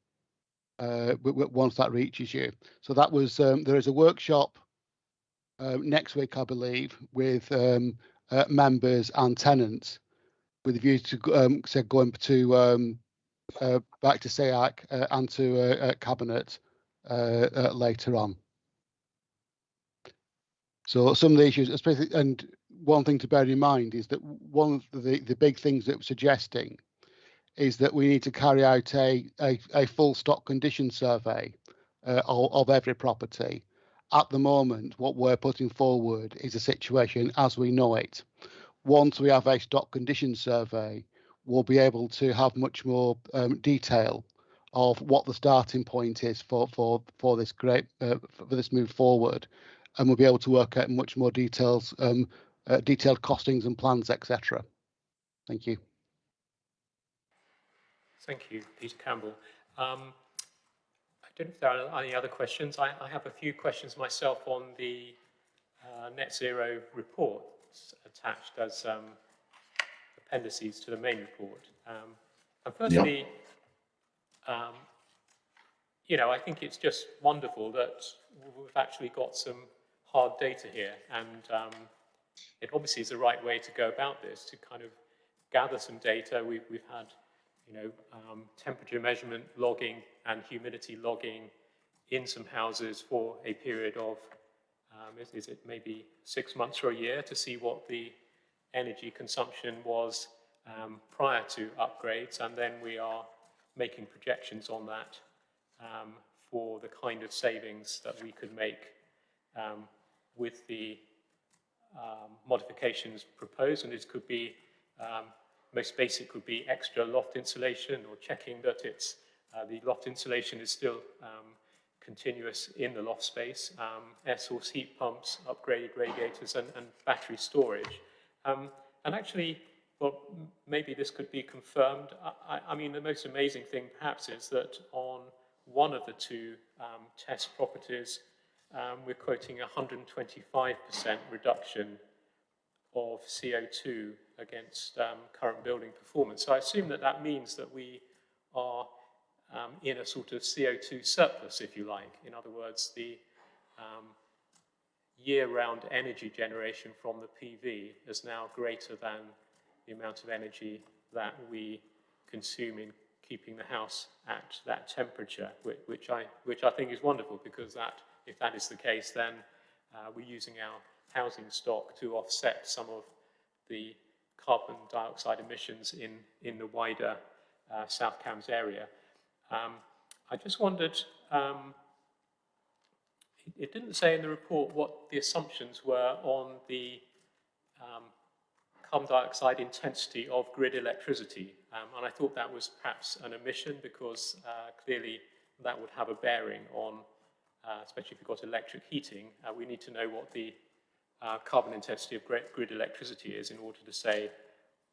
uh, once that reaches you. So that was um, there is a workshop uh, next week, I believe, with um, uh, members and tenants, with a view to um, say going to um, uh, back to SEAC uh, and to uh, cabinet later on. So some of the issues, especially, and one thing to bear in mind is that one of the, the big things that we're suggesting is that we need to carry out a, a, a full stock condition survey uh, of, of, every property. At the moment, what we're putting forward is a situation as we know it. Once we have a stock condition survey, we'll be able to have much more um, detail of what the starting point is for for for this great uh, for this move forward, and we'll be able to work out much more details, um, uh, detailed costings and plans, etc. Thank you. Thank you, Peter Campbell. Um, I don't know if there are any other questions. I, I have a few questions myself on the uh, net zero report attached as um, appendices to the main report. Um, and firstly, yep. um, you know, I think it's just wonderful that we've actually got some hard data here, and um, it obviously is the right way to go about this to kind of gather some data. We've, we've had, you know, um, temperature measurement logging and humidity logging in some houses for a period of, um, is, is, it maybe six months or a year to see what the energy consumption was um, prior to upgrades, and then we are making projections on that um, for the kind of savings that we could make um, with the um, modifications proposed, and this could be, um, most basic would be extra loft insulation or checking that it's, uh, the loft insulation is still um, continuous in the loft space, um, air source heat pumps, upgraded radiators, and, and battery storage. Um, and actually, well, maybe this could be confirmed. I, I, mean, the most amazing thing perhaps is that on one of the two um, test properties, um, we're quoting 125% reduction of CO2 against um, current building performance. So I assume that that means that we are um, in a sort of CO2 surplus, if you like. In other words, the um, year-round energy generation from the PV is now greater than the amount of energy that we consume in keeping the house at that temperature, which, which, I, which I think is wonderful because that, if that is the case, then uh, we're using our housing stock to offset some of the carbon dioxide emissions in, in the wider uh, South Cambs area. Um, I just wondered, um, it, didn't say in the report what the assumptions were on the um, carbon dioxide intensity of grid electricity. Um, and I thought that was perhaps an omission because uh, clearly that would have a bearing on, especially if you've got electric heating, uh, we need to know what the uh, carbon intensity of grid electricity is in order to say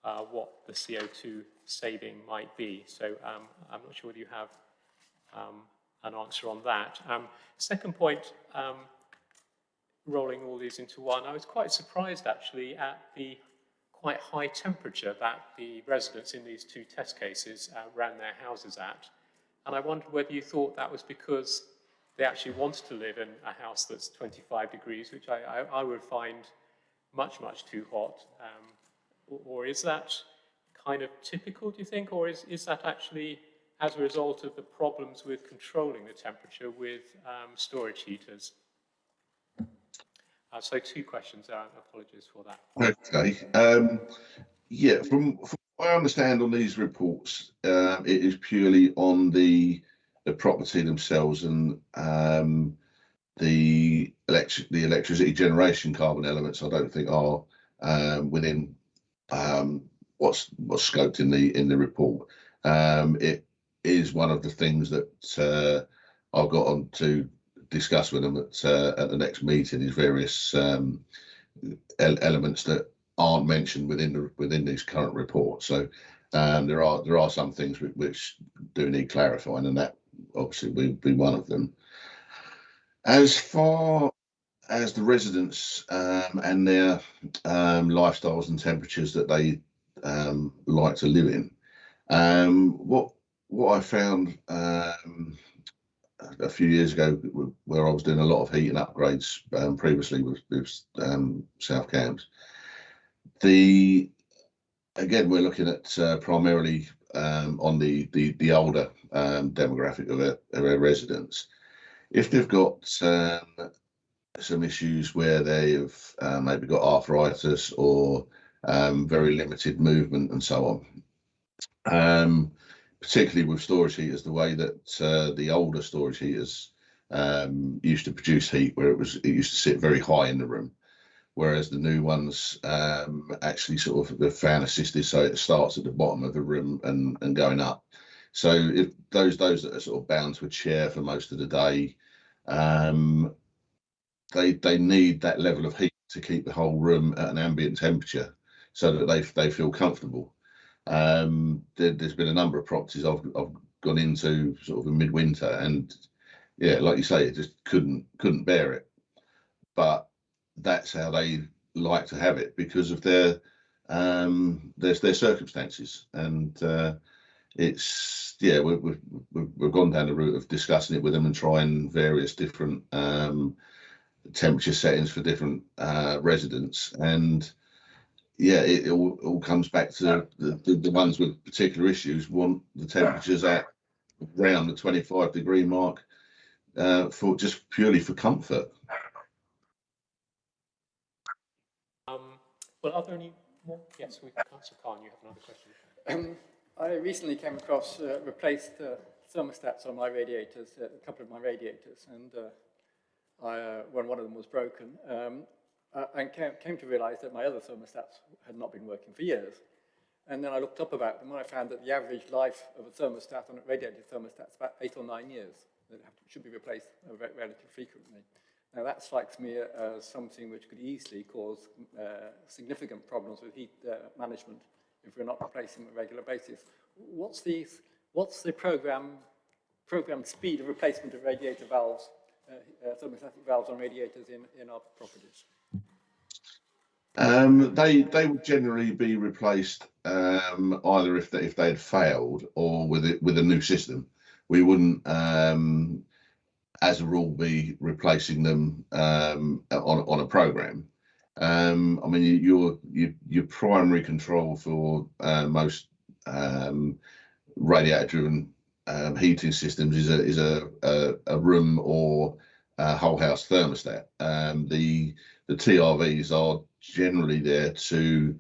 uh, what the CO2 saving might be. So um, I'm not sure whether you have um, an answer on that. Um, second point, um, rolling all these into one, I was quite surprised actually at the quite high temperature that the residents in these two test cases uh, ran their houses at. And I wondered whether you thought that was because they actually want to live in a house that's 25 degrees, which I, I, I would find much, much too hot. Um, or, is that kind of typical, do you think? Or is, is that actually as a result of the problems with controlling the temperature with um, storage heaters? Uh, so two questions there, apologies for that. Okay. Um, yeah, from, from, what I understand on these reports, uh, it is purely on the the property themselves and um, the electric the electricity generation carbon elements. I don't think are um, within um, what's what's scoped in the in the report. Um, it is one of the things that uh, I've got on to discuss with them at uh, at the next meeting is various um, elements that aren't mentioned within the within this current report. So um, there are there are some things which, which do need clarifying, and that obviously will be one of them. As far as the residents um, and their um, lifestyles and temperatures that they um, like to live in, um, what what I found um, a few years ago, where I was doing a lot of heating upgrades um, previously with, with South Cambs, the again we're looking at uh, primarily on the the the older demographic of our, of our residents if they've got um, some issues where they've uh, maybe got arthritis or um, very limited movement and so on. Um, particularly with storage heaters, the way that uh, the older storage heaters um, used to produce heat, where it was it used to sit very high in the room, whereas the new ones um, actually sort of the fan assisted, so it starts at the bottom of the room and and going up. So if those those that are sort of bound to a chair for most of the day, um, they they need that level of heat to keep the whole room at an ambient temperature so that they they feel comfortable. Um, there, has been a number of properties I've I've gone into sort of in midwinter, and yeah, like you say, it just couldn't couldn't bear it. But that's how they like to have it because of their um their their circumstances and uh it's yeah we've, we've we've gone down the route of discussing it with them and trying various different um temperature settings for different uh, residents. And yeah, it, it all, all, comes back to the, the, the, ones with particular issues want the temperatures at around the 25 degree mark uh, for just purely for comfort. Um, well, are there any more? Yes, we, Councillor Cahn, you have another question. Um, I recently came across uh, replaced uh, thermostats on my radiators, uh, a couple of my radiators, and uh, I, uh, when one of them was broken, um, and came, came to realize that my other thermostats had not been working for years. And then I looked up about them and I found that the average life of a thermostat on a radiator thermostat is about eight or nine years. It should be replaced uh, relatively frequently. Now that strikes me as something which could easily cause significant problems with heat management if we're not replacing them on a regular basis. What's the, what's the program, program speed of replacement of radiator valves uh, uh, thermostatic valves on radiators in, in our properties? Um, they they would generally be replaced um, either if they if they had failed or with it with a new system. We wouldn't, um, as a rule, be replacing them um, on on a program. Um, I mean, your your your primary control for uh, most um, radiator-driven um, heating systems is a is a a, a room or a whole house thermostat. Um, the the TRVs are generally there to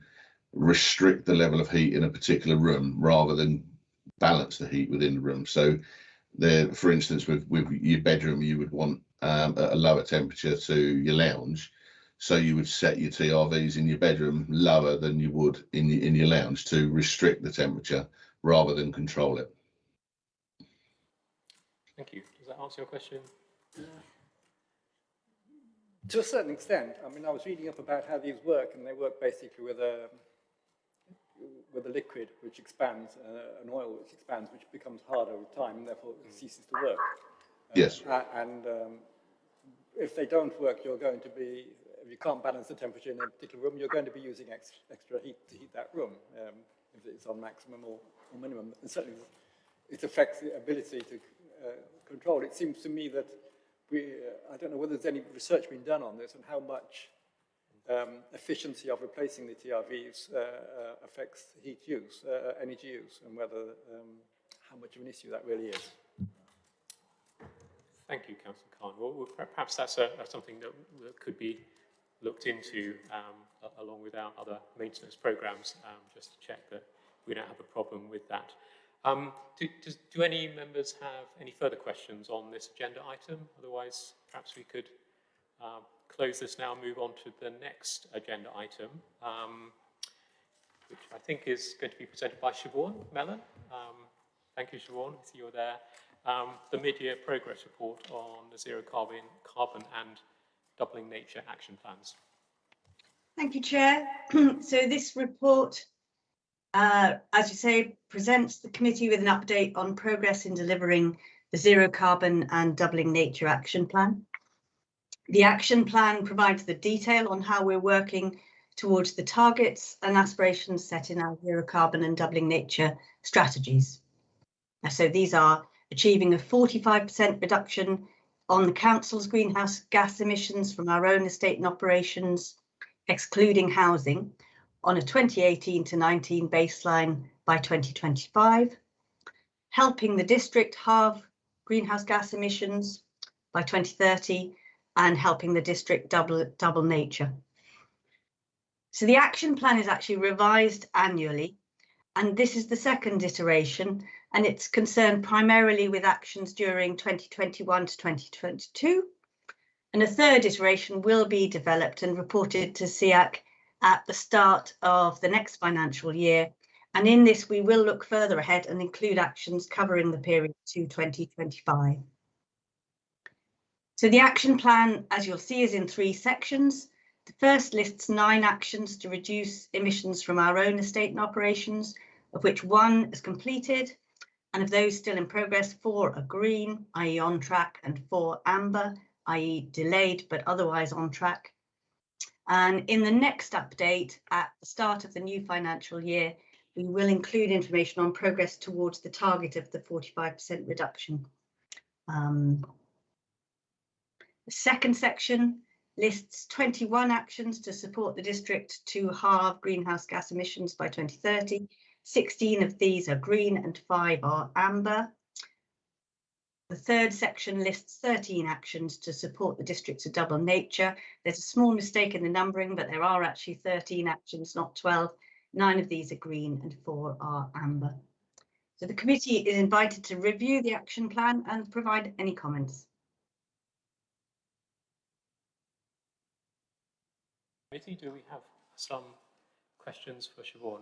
restrict the level of heat in a particular room rather than balance the heat within the room. So there, for instance, with with your bedroom, you would want um, a lower temperature to your lounge. So you would set your TRVs in your bedroom lower than you would in your, in your lounge to restrict the temperature rather than control it. Thank you. Does that answer your question? Yeah. To a certain extent. I mean, I was reading up about how these work, and they work basically with a with a liquid which expands, uh, an oil which expands, which becomes harder with time, and therefore it ceases to work. Uh, yes. Uh, and um, if they don't work, you're going to be, if you can't balance the temperature in a particular room, you're going to be using extra, extra heat to heat that room, um, if it's on maximum or, or minimum. And certainly it affects the ability to uh, control. It seems to me that we, uh, I don't know whether there's any research being done on this and how much um, efficiency of replacing the TRVs uh, uh, affects heat use, uh, energy use, and whether um, how much of an issue that really is. Thank you, Councillor Cahn. Well, perhaps that's a, something that, that, could be looked into um, along with our other maintenance programs, um, just to check that we don't have a problem with that. Um, do, do, any members have any further questions on this agenda item? Otherwise, perhaps we could uh, close this now and move on to the next agenda item, um, which I think is going to be presented by Siobhan Mellon. Um, thank you, Siobhan. I see you're there. Um, the mid-year progress report on the zero carbon, carbon and doubling nature action plans. Thank you, Chair. *clears throat* so this report, uh, as you say, presents the committee with an update on progress in delivering the Zero Carbon and Doubling Nature Action Plan. The action plan provides the detail on how we're working towards the targets and aspirations set in our Zero Carbon and Doubling Nature strategies. So these are achieving a 45% reduction on the council's greenhouse gas emissions from our own estate and operations, excluding housing, on a 2018 to 19 baseline by 2025, helping the district halve greenhouse gas emissions by 2030 and helping the district double, double nature. So the action plan is actually revised annually, and this is the second iteration, and it's concerned primarily with actions during 2021 to 2022. And a third iteration will be developed and reported to SEAC at the start of the next financial year. And in this, we will look further ahead and include actions covering the period to 2025. So the action plan, as you'll see, is in three sections. The first lists nine actions to reduce emissions from our own estate and operations, of which one is completed, and of those still in progress, four are green, i.e. on track, and four amber, i.e. delayed but otherwise on track. And in the next update at the start of the new financial year, we will include information on progress towards the target of the 45% reduction. Um, the second section lists 21 actions to support the district to halve greenhouse gas emissions by 2030. 16 of these are green and five are amber. The third section lists 13 actions to support the districts of double nature. There's a small mistake in the numbering, but there are actually 13 actions, not 12. Nine of these are green and four are amber. So the committee is invited to review the action plan and provide any comments. Committee, do we have some questions for Siobhan?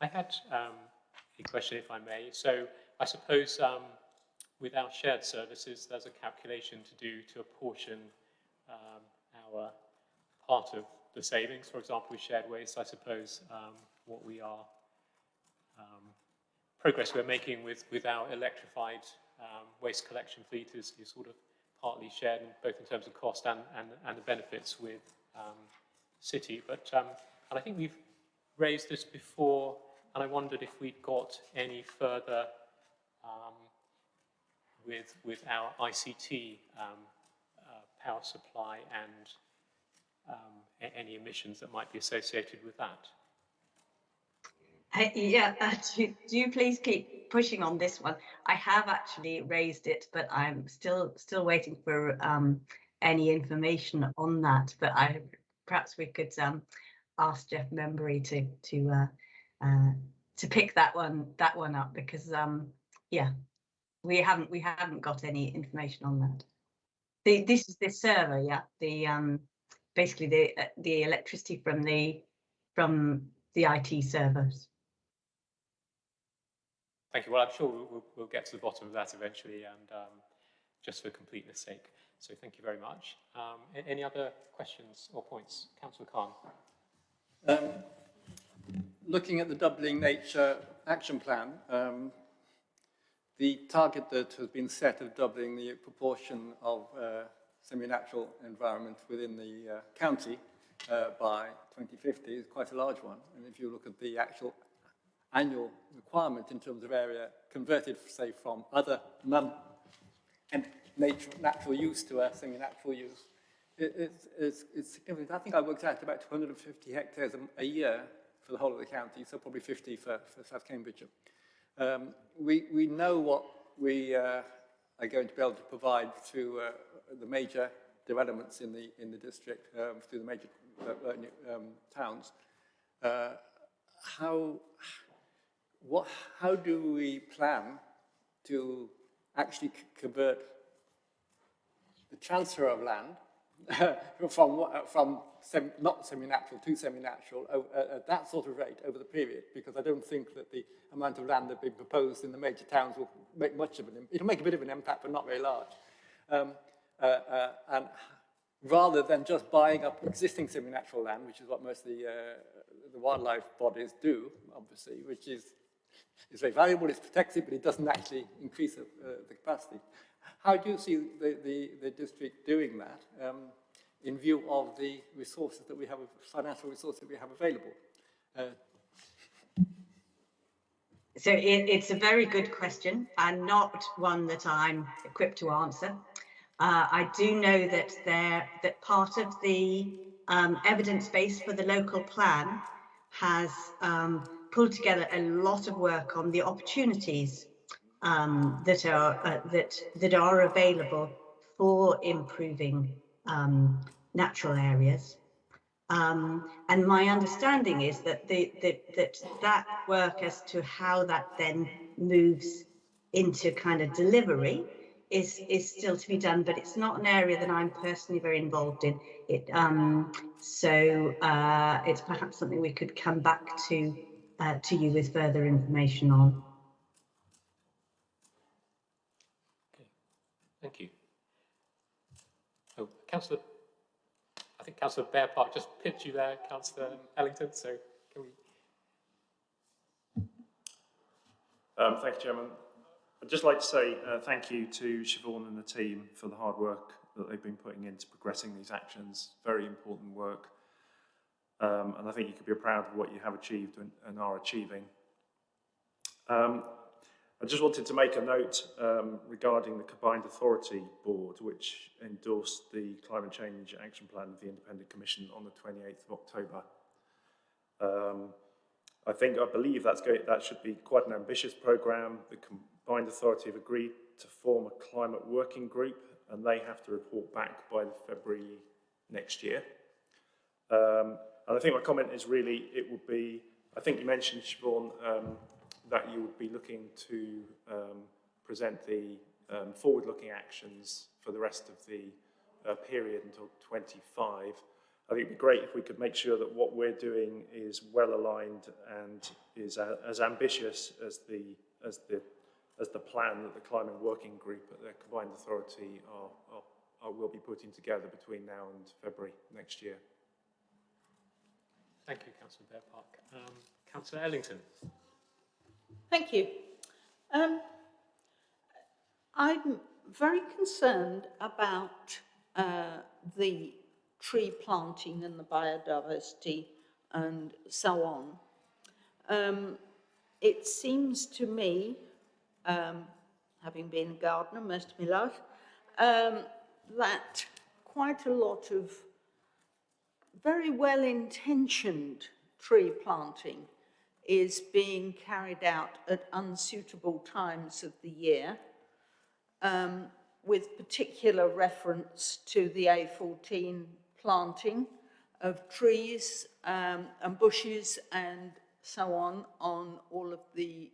I had um, a question, if I may. So I suppose um, with our shared services, there's a calculation to do to apportion um, our part of the savings. For example, with shared waste, I suppose um, what we are, um, progress we're making with, with our electrified um, waste collection fleet is, is sort of partly shared, both in terms of cost and, and, and the benefits with City. But and I think we've raised this before, and I wondered if we'd got any further um, with with our ICT um, uh, power supply and um, any emissions that might be associated with that. Uh, yeah, uh, *laughs* do, do you please keep pushing on this one? I have actually raised it, but I'm still still waiting for um, any information on that. But I perhaps we could um, ask Jeff Membry to to uh, uh, to pick that one that one up because um, yeah, we haven't we haven't got any information on that. The, this is the server, yeah. The um, basically the uh, the electricity from the from the IT servers. Thank you. Well, I'm sure we'll, we'll, get to the bottom of that eventually and um, just for completeness sake. So thank you very much. Um, any other questions or points? Councillor Cahn. Um, looking at the doubling nature action plan, um, the target that has been set of doubling the proportion of uh, semi-natural environment within the uh, county uh, by 2050 is quite a large one. And if you look at the actual annual requirement in terms of area converted, say, from other non and nature, natural use to a semi-natural use, it, it's, it's, it's, significant. I think I worked out about 250 hectares a, a, year for the whole of the county, so probably 50 for, for South Cambridgeshire. Um, we, we know what we uh, are going to be able to provide through uh, the major developments in the, in the district, um, through the major uh, uh um, towns. Uh, how, what, how do we plan to actually convert the transfer of land *laughs* from, from not semi-natural to semi-natural at that sort of rate over the period, because I don't think that the amount of land that being proposed in the major towns will make much of an, it'll make a bit of an impact, but not very large. Um, uh, uh, and rather than just buying up existing semi-natural land, which is what most of the, uh, the wildlife bodies do, obviously, which is, is very valuable, it's protected, but it doesn't actually increase uh, the capacity. How do you see the, the, the district doing that um, in view of the resources that we have, financial resources that we have available? Uh, So it, it's a very good question and not one that I'm equipped to answer. Uh, I do know that there that part of the um, evidence base for the local plan has um, pulled together a lot of work on the opportunities um, that are uh, that that are available for improving um, natural areas. Um, and my understanding is that, the, that that that work as to how that then moves into kind of delivery is is still to be done, but it's not an area that I'm personally very involved in. It um, so uh, it's perhaps something we could come back to uh, to you with further information on. Okay, thank you. Councillor, I think Councillor Bear Park just pipped you there, Councillor Ellington, so can we? Um, thank you, Chairman. I'd just like to say uh, thank you to Siobhan and the team for the hard work that they've been putting into progressing these actions. Very important work. Um, and I think you could be proud of what you have achieved and, and are achieving. Um, I just wanted to make a note um, regarding the Combined Authority Board, which endorsed the Climate Change Action Plan of the Independent Commission on the 28th of October. Um, I think, I believe that's going, that should be quite an ambitious programme. The Combined Authority have agreed to form a climate working group and they have to report back by February next year. Um, and I think my comment is really, it would be, I think you mentioned, Siobhan, um, that you would be looking to um, present the um, forward-looking actions for the rest of the uh, period until 25. I think it'd be great if we could make sure that what we're doing is well aligned and is a, as ambitious as the as the as the plan that the climate working group at the combined authority are, are, are will be putting together between now and February next year. Thank you, Councillor Bear Park. Um, Councillor Ellington. Thank you. Um, I'm very concerned about uh, the tree planting and the biodiversity and so on. Um, it seems to me, um, having been a gardener most of my life, um, that quite a lot of very well-intentioned tree planting is being carried out at unsuitable times of the year, um, with particular reference to the A14 planting of trees um, and bushes and so on on all of the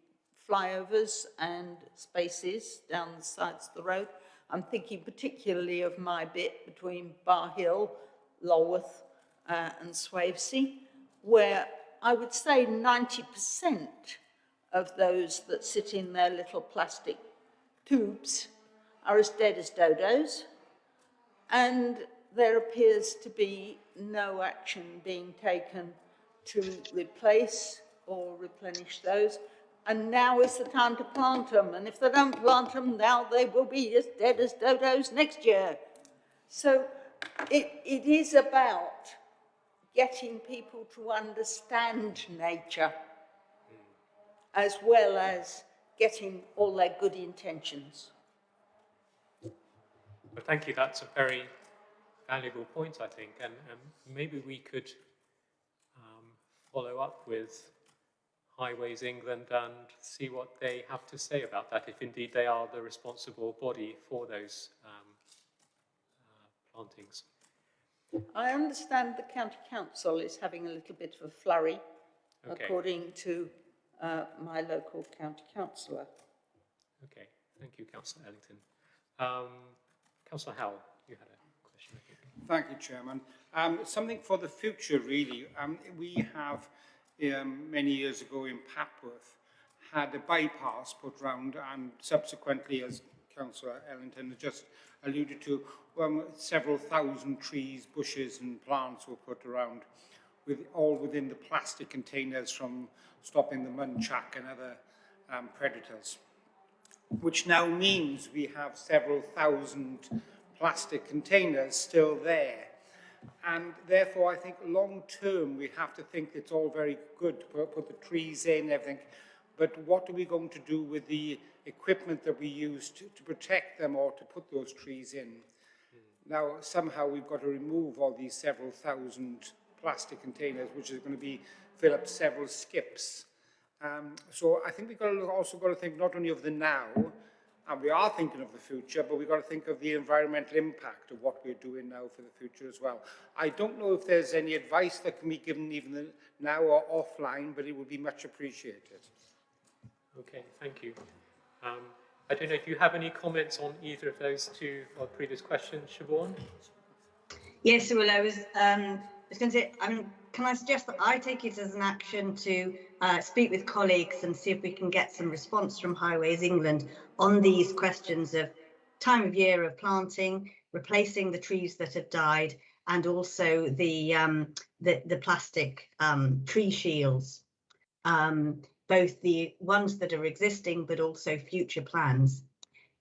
flyovers and spaces down the sides of the road. I'm thinking particularly of my bit between Bar Hill, Lolworth uh, and Swavesey, where I would say 90% of those that sit in their little plastic tubes are as dead as dodos, and there appears to be no action being taken to replace or replenish those. And now is the time to plant them. And if they don't plant them now, they will be as dead as dodos next year. So it, it is about getting people to understand nature as well as getting all their good intentions. Well, thank you. That's a very valuable point, I think, and, and maybe we could um, follow up with Highways England and see what they have to say about that, if indeed they are the responsible body for those um, uh, plantings. I understand the county council is having a little bit of a flurry, Okay. according to uh, my local county councillor. Okay, thank you, Councillor Ellington. Um, Councillor Howell, you had a question, I think. Thank you, Chairman. Um, something for the future, really. Um, we have, um, many years ago in Papworth, had a bypass put round and subsequently, as Councillor Ellington has just alluded to, um, several thousand trees, bushes and plants were put around, with, all within the plastic containers from stopping the muntjac and other um, predators, which now means we have several thousand plastic containers still there. And therefore, I think long term, we have to think it's all very good to put, put the trees in, everything. But what are we going to do with the equipment that we use to, to protect them or to put those trees in? Now, somehow we've got to remove all these several thousand plastic containers, which is going to be fill up several skips. Um, so I think we've got to also got to think not only of the now, and we are thinking of the future, but we've got to think of the environmental impact of what we're doing now for the future as well. I don't know if there's any advice that can be given even now or offline, but it would be much appreciated. Okay, thank you. Um, I don't know if you have any comments on either of those two previous questions, Siobhan? Yes, well, I was, um, I was going to say, can I suggest that I take it as an action to uh, speak with colleagues and see if we can get some response from Highways England on these questions of time of year of planting, replacing the trees that have died, and also the um, the, the plastic um, tree shields, um, both the ones that are existing, but also future plans.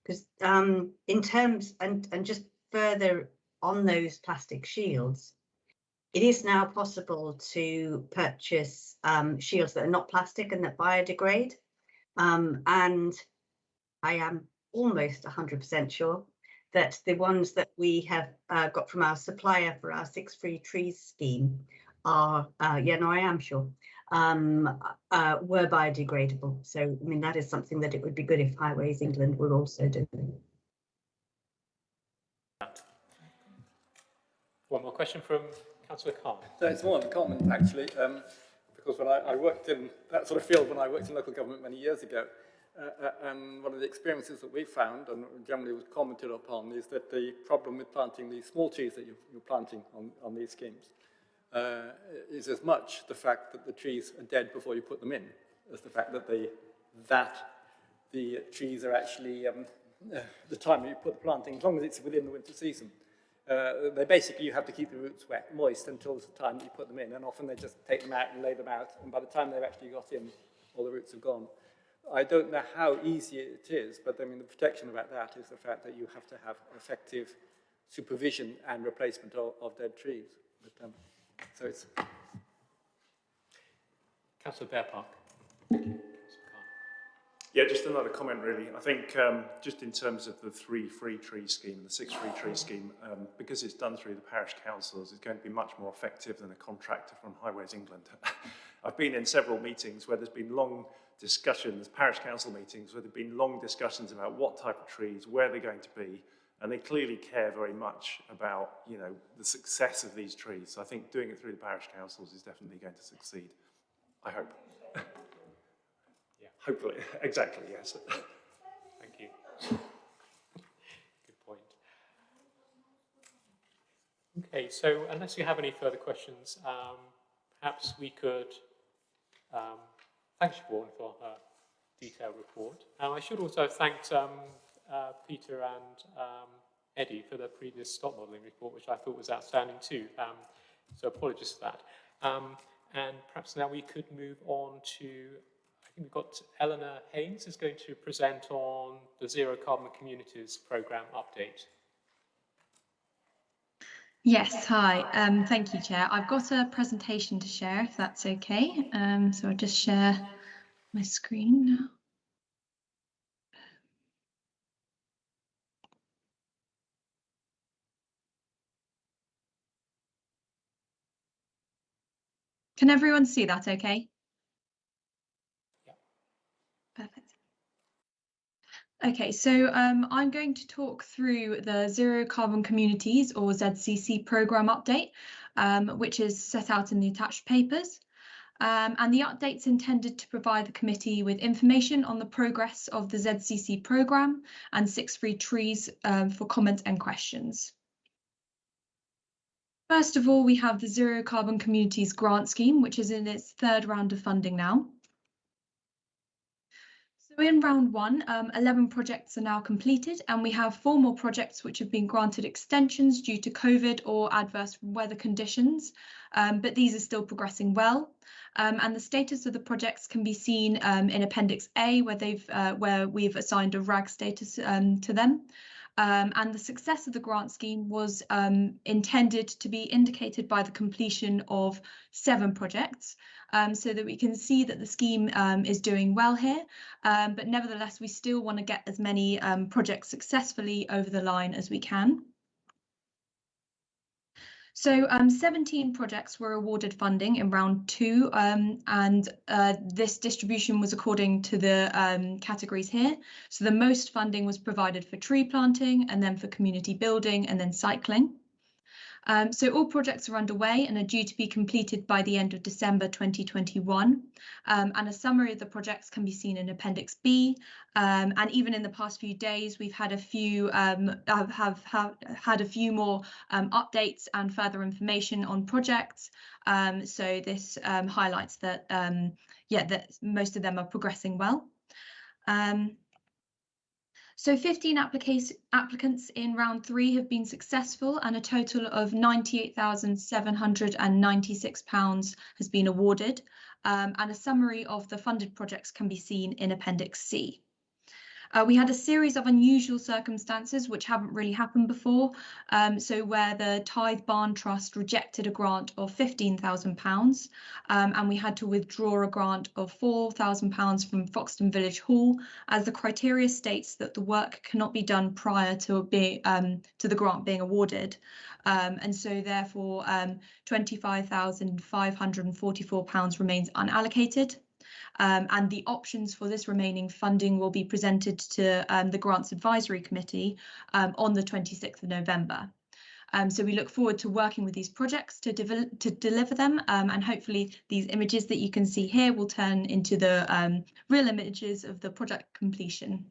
Because um, in terms and and just further on those plastic shields, it is now possible to purchase um, shields that are not plastic and that biodegrade. Um, and I am almost 100% sure that the ones that we have uh, got from our supplier for our Six Free Trees scheme are, uh, yeah, no, I am sure, um, uh, were biodegradable. So, I mean, that is something that it would be good if Highways England were also doing. One more question from Councillor Cahn. So it's more of a comment, actually, um, because when I, I worked in that sort of field when I worked in local government many years ago, uh, uh, and one of the experiences that we found, and generally was commented upon, is that the problem with planting these small trees that you're, you're planting on, on these schemes uh, is as much the fact that the trees are dead before you put them in as the fact that the, that the trees are actually, um, uh, the time you put the planting, as long as it's within the winter season, uh, they basically, you have to keep the roots wet, moist until the time that you put them in, and often they just take them out and lay them out, and by the time they've actually got in, all the roots have gone. I don't know how easy it is, but I mean, the protection about that is the fact that you have to have effective supervision and replacement of, of dead trees. But, um, so it's... Councillor Bear Park. Yeah, just another comment really. I think um, just in terms of the three free tree scheme, the six free tree scheme, um, because it's done through the parish councils, it's going to be much more effective than a contractor from Highways England. *laughs* I've been in several meetings where there's been long discussions, parish council meetings, where there have been long discussions about what type of trees, where they're going to be, and they clearly care very much about, you know, the success of these trees. So I think doing it through the parish councils is definitely going to succeed. I hope. Yeah, hopefully, *laughs* exactly, yes. Thank you. Good point. Okay, so unless you have any further questions, um, perhaps we could um, thank Siobhan for her detailed report. Um, I should also have thanked um, uh, Peter and um, Eddie for their previous stock modelling report, which I thought was outstanding too. Um, so apologies for that. Um, and perhaps now we could move on to I think we've got Eleanor Haynes is going to present on the Zero Carbon Communities Programme update. Yes, hi. Um, thank you, Chair. I've got a presentation to share, if that's okay. Um, so I'll just share my screen now. Can everyone see that okay? Perfect. Okay, so um, I'm going to talk through the Zero Carbon Communities or ZCC programme update, um, which is set out in the attached papers. Um, and the update's intended to provide the committee with information on the progress of the ZCC programme and Six Free Trees um, for comment and questions. First of all, we have the Zero Carbon Communities grant scheme, which is in its third round of funding now. So in round one, um, 11 projects are now completed and we have four more projects which have been granted extensions due to COVID or adverse weather conditions, um, but these are still progressing well. Um, and the status of the projects can be seen um, in Appendix A, where they've uh, where we've assigned a RAG status um, to them. Um, and the success of the grant scheme was um, intended to be indicated by the completion of seven projects, um, so that we can see that the scheme um, is doing well here. Um, but nevertheless, we still want to get as many um, projects successfully over the line as we can. So um, 17 projects were awarded funding in round two, um, and uh, this distribution was according to the um, categories here. So the most funding was provided for tree planting, and then for community building, and then cycling. Um, so all projects are underway and are due to be completed by the end of December 2021. Um, and a summary of the projects can be seen in Appendix B. Um, and even in the past few days, we've had a few um, have, have, have, had a few more um, updates and further information on projects. Um, so this highlights that yeah that most of them are progressing well. Um, so 15 applicants in round three have been successful and a total of £98,796 has been awarded um, and a summary of the funded projects can be seen in Appendix C. Uh, we had a series of unusual circumstances which haven't really happened before. Um, so where the Tithe Barn Trust rejected a grant of £15,000 um, and we had to withdraw a grant of £4,000 from Foxton Village Hall as the criteria states that the work cannot be done prior to, be, um, to the grant being awarded. Um, and so therefore um, £25,544 remains unallocated. Um, and the options for this remaining funding will be presented to um, the Grants Advisory Committee um, on the 26th of November. Um, so we look forward to working with these projects to, to deliver them um, and hopefully these images that you can see here will turn into the real images of the project completion.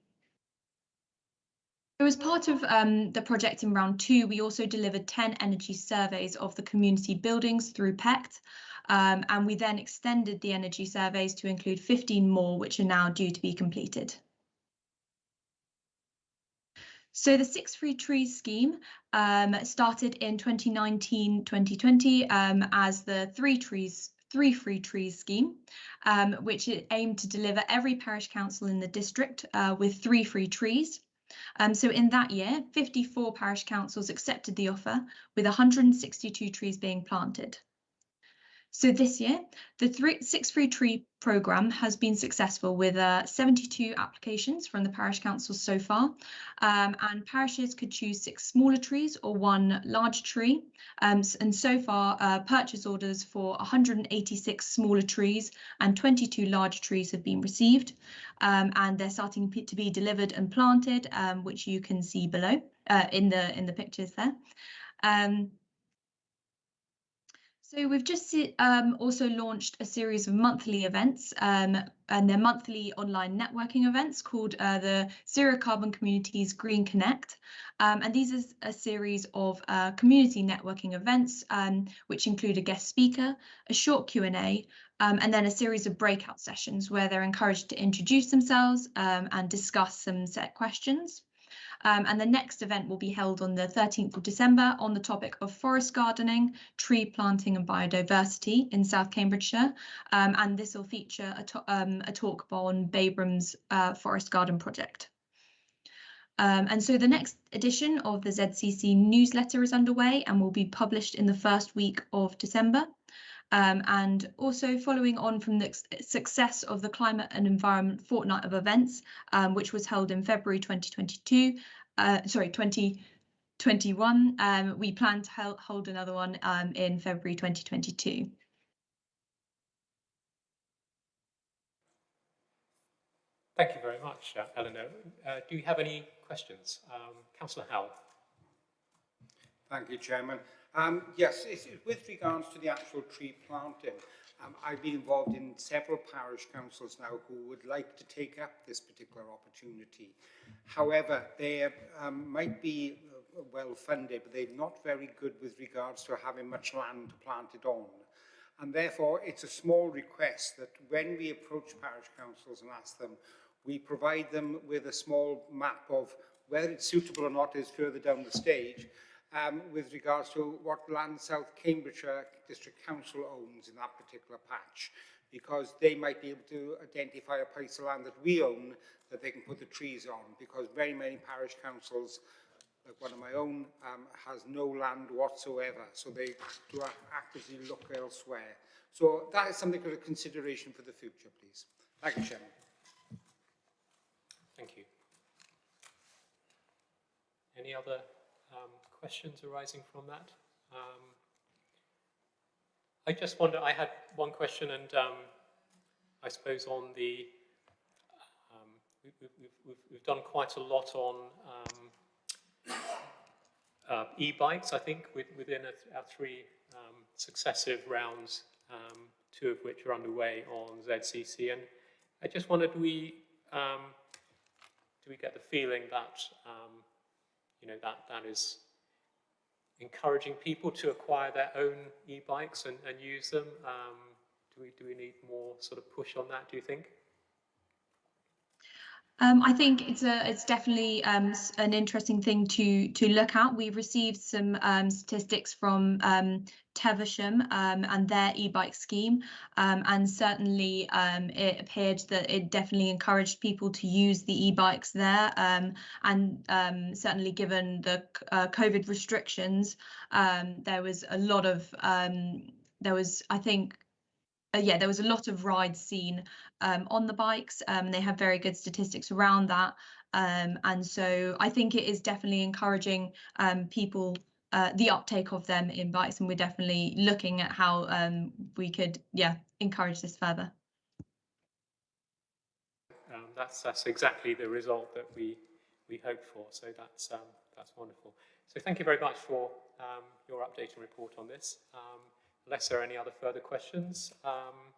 So as part of um, the project in round two, we also delivered 10 energy surveys of the community buildings through PECT. Um, and we then extended the energy surveys to include 15 more, which are now due to be completed. So the Six Free Trees scheme um, started in 2019-2020 um, as the Three Trees Three Free Trees scheme, um, which aimed to deliver every parish council in the district uh, with three free trees. Um, so in that year, 54 parish councils accepted the offer, with 162 trees being planted. So this year, the three, Six Free Tree programme has been successful with uh, 72 applications from the parish councils so far, um, and parishes could choose six smaller trees or one large tree. Um, and so far, uh, purchase orders for 186 smaller trees and 22 large trees have been received, um, and they're starting to be delivered and planted, um, which you can see below uh, in the in the pictures there. Um, so we've just um, also launched a series of monthly events um, and they're monthly online networking events called uh, the Zero Carbon Communities Green Connect. Um, and these are a series of uh, community networking events, um, which include a guest speaker, a short Q&A, um, and then a series of breakout sessions where they're encouraged to introduce themselves um, and discuss some set questions. Um, and the next event will be held on the 13th of December on the topic of forest gardening, tree planting and biodiversity in South Cambridgeshire. Um, and this will feature a, um, a talk on Babraham's uh, Forest Garden Project. Um, and so the next edition of the ZCC newsletter is underway and will be published in the first week of December. Um, and also following on from the success of the Climate and Environment Fortnight of Events, um, which was held in February 2022, uh, sorry, 2021, um, we plan to hold another one um, in February 2022. Thank you very much, uh, Eleanor. Uh, do you have any questions? Um, Councillor Howell. Thank you, Chairman. Um, yes, with regards to the actual tree planting, um, I've been involved in several parish councils now who would like to take up this particular opportunity. However, they um, might be uh, well funded, but they're not very good with regards to having much land to plant it on. And therefore, it's a small request that when we approach parish councils and ask them, We provide them with a small map of whether it's suitable or not is further down the stage um, with regards to what land South Cambridgeshire District Council owns in that particular patch because they might be able to identify a piece of land that we own that they can put the trees on because very many parish councils like one of my own um, has no land whatsoever. So they do actively look elsewhere. So that is something for consideration for the future please. Thank you Chairman. Thank you. Any other um, questions arising from that? Um, I just wonder, I had one question and um, I suppose on the, um, we, we, we've, done quite a lot on um, uh, e-bikes, I think, with, within our three um, successive rounds, two of which are underway on ZCC. And I just wondered, we, do we get the feeling that, um, you know, that, that is encouraging people to acquire their own e-bikes and, and use them? Um, do, we, do we need more sort of push on that, do you think? Um, I think it's a it's definitely um, an interesting thing to to look at. We've received some um, statistics from um, Teversham um, and their e-bike scheme, um, and certainly it appeared that it definitely encouraged people to use the e-bikes there. and certainly, given the uh, COVID restrictions, there was a lot of there was I think uh, yeah, there was a lot of rides seen um, on the bikes. Um, they have very good statistics around that. Um, and so I think it is definitely encouraging um, people, uh, the uptake of them in bikes. And we're definitely looking at how um, we could, yeah, encourage this further. Um, that's, that's exactly the result that we, we hoped for. So that's, that's wonderful. So thank you very much for your update and report on this. Unless there are any other further questions, um,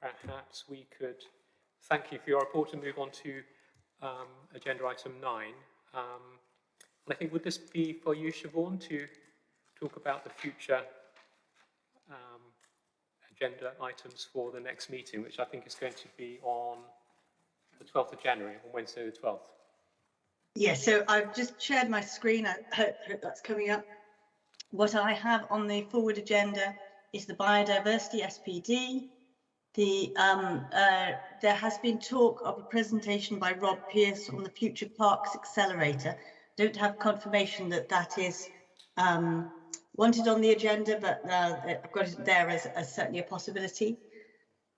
perhaps we could thank you for your report and move on to um, agenda item nine. I think, would this be for you, Siobhan, to talk about the future um, agenda items for the next meeting, which I think is going to be on the 12th of January, on Wednesday the 12th? Yes, yeah, so I've just shared my screen. I hope, hope that's coming up. What I have on the forward agenda is the biodiversity SPD. The, um, uh, there has been talk of a presentation by Rob Pierce on the Future Parks Accelerator. Don't have confirmation that that is um, wanted on the agenda, but uh, I've got it there as, as certainly a possibility.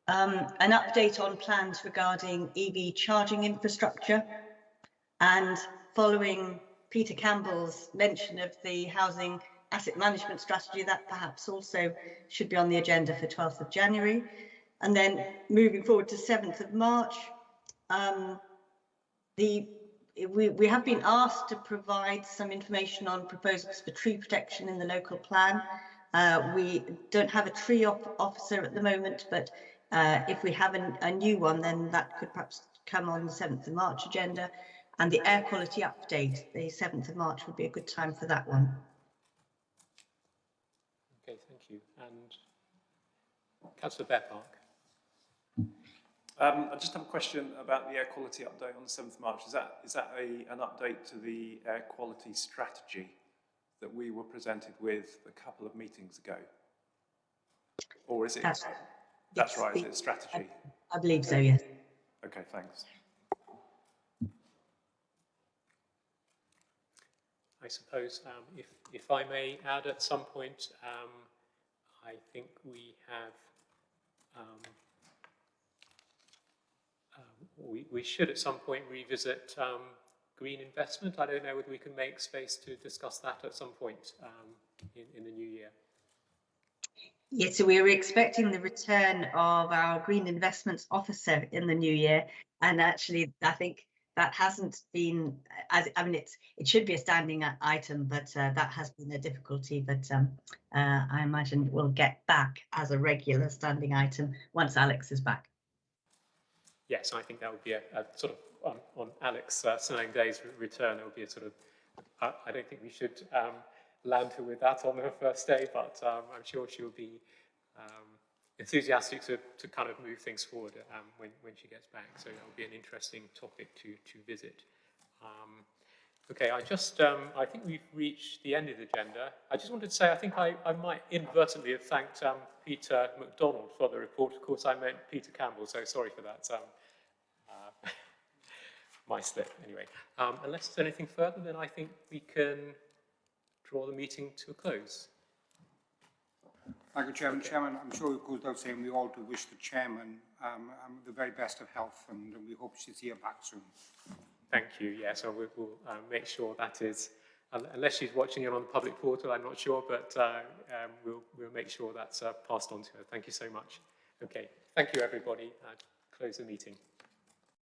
Um, an update on plans regarding EV charging infrastructure and following Peter Campbell's mention of the housing asset management strategy, that perhaps also should be on the agenda for 12th of January. And then moving forward to 7th of March, um, the we, we have been asked to provide some information on proposals for tree protection in the local plan. Uh, we don't have a tree op officer at the moment, but uh, if we have an, a new one, then that could perhaps come on the 7th of March agenda. And the air quality update, the 7th of March would be a good time for that one. Okay, thank you. And Councillor Bear Park. Um, I just have a question about the air quality update on the 7th of March. Is that, is that a, an update to the air quality strategy that we were presented with a couple of meetings ago? Or is it? That's, that's right, is it strategy? I, I believe so, yes. Okay, thanks. I suppose um, if, if I may add at some point, um, I think we have, um, we, we should at some point revisit um, green investment. I don't know whether we can make space to discuss that at some point um, in, in the new year. Yes, so we are expecting the return of our green investments officer in the new year. And actually, I think that hasn't been as I mean it's it should be a standing item, but uh, that has been a difficulty. But um, uh, I imagine we'll get back as a regular standing item once Alex is back. Yes, I think that would be a, a sort of on, on Alex uh, Day's return. It would be a sort of. I, don't think we should um, land her with that on her first day, but um, I'm sure she'll be um, enthusiastic to, to kind of move things forward um, when, when she gets back. So that will be an interesting topic to, to visit. Um, okay, I just, um, I think we've reached the end of the agenda. I just wanted to say, I think I, I might inadvertently have thanked um, Peter MacDonald for the report. Of course, I meant Peter Campbell, so sorry for that. Um, uh, *laughs* my slip, anyway. Um, unless there's anything further, then I think we can draw the meeting to a close. Thank you, Chairman. Chairman, I'm sure it goes without saying we all do wish the Chairman um, um, the very best of health and we hope she's here back soon. Thank you. Yes, so we will uh, make sure that is, unless she's watching it on the public portal, I'm not sure, but uh, um, we'll, we'll make sure that's uh, passed on to her. Thank you so much. Okay, thank you, everybody. Uh, close the meeting.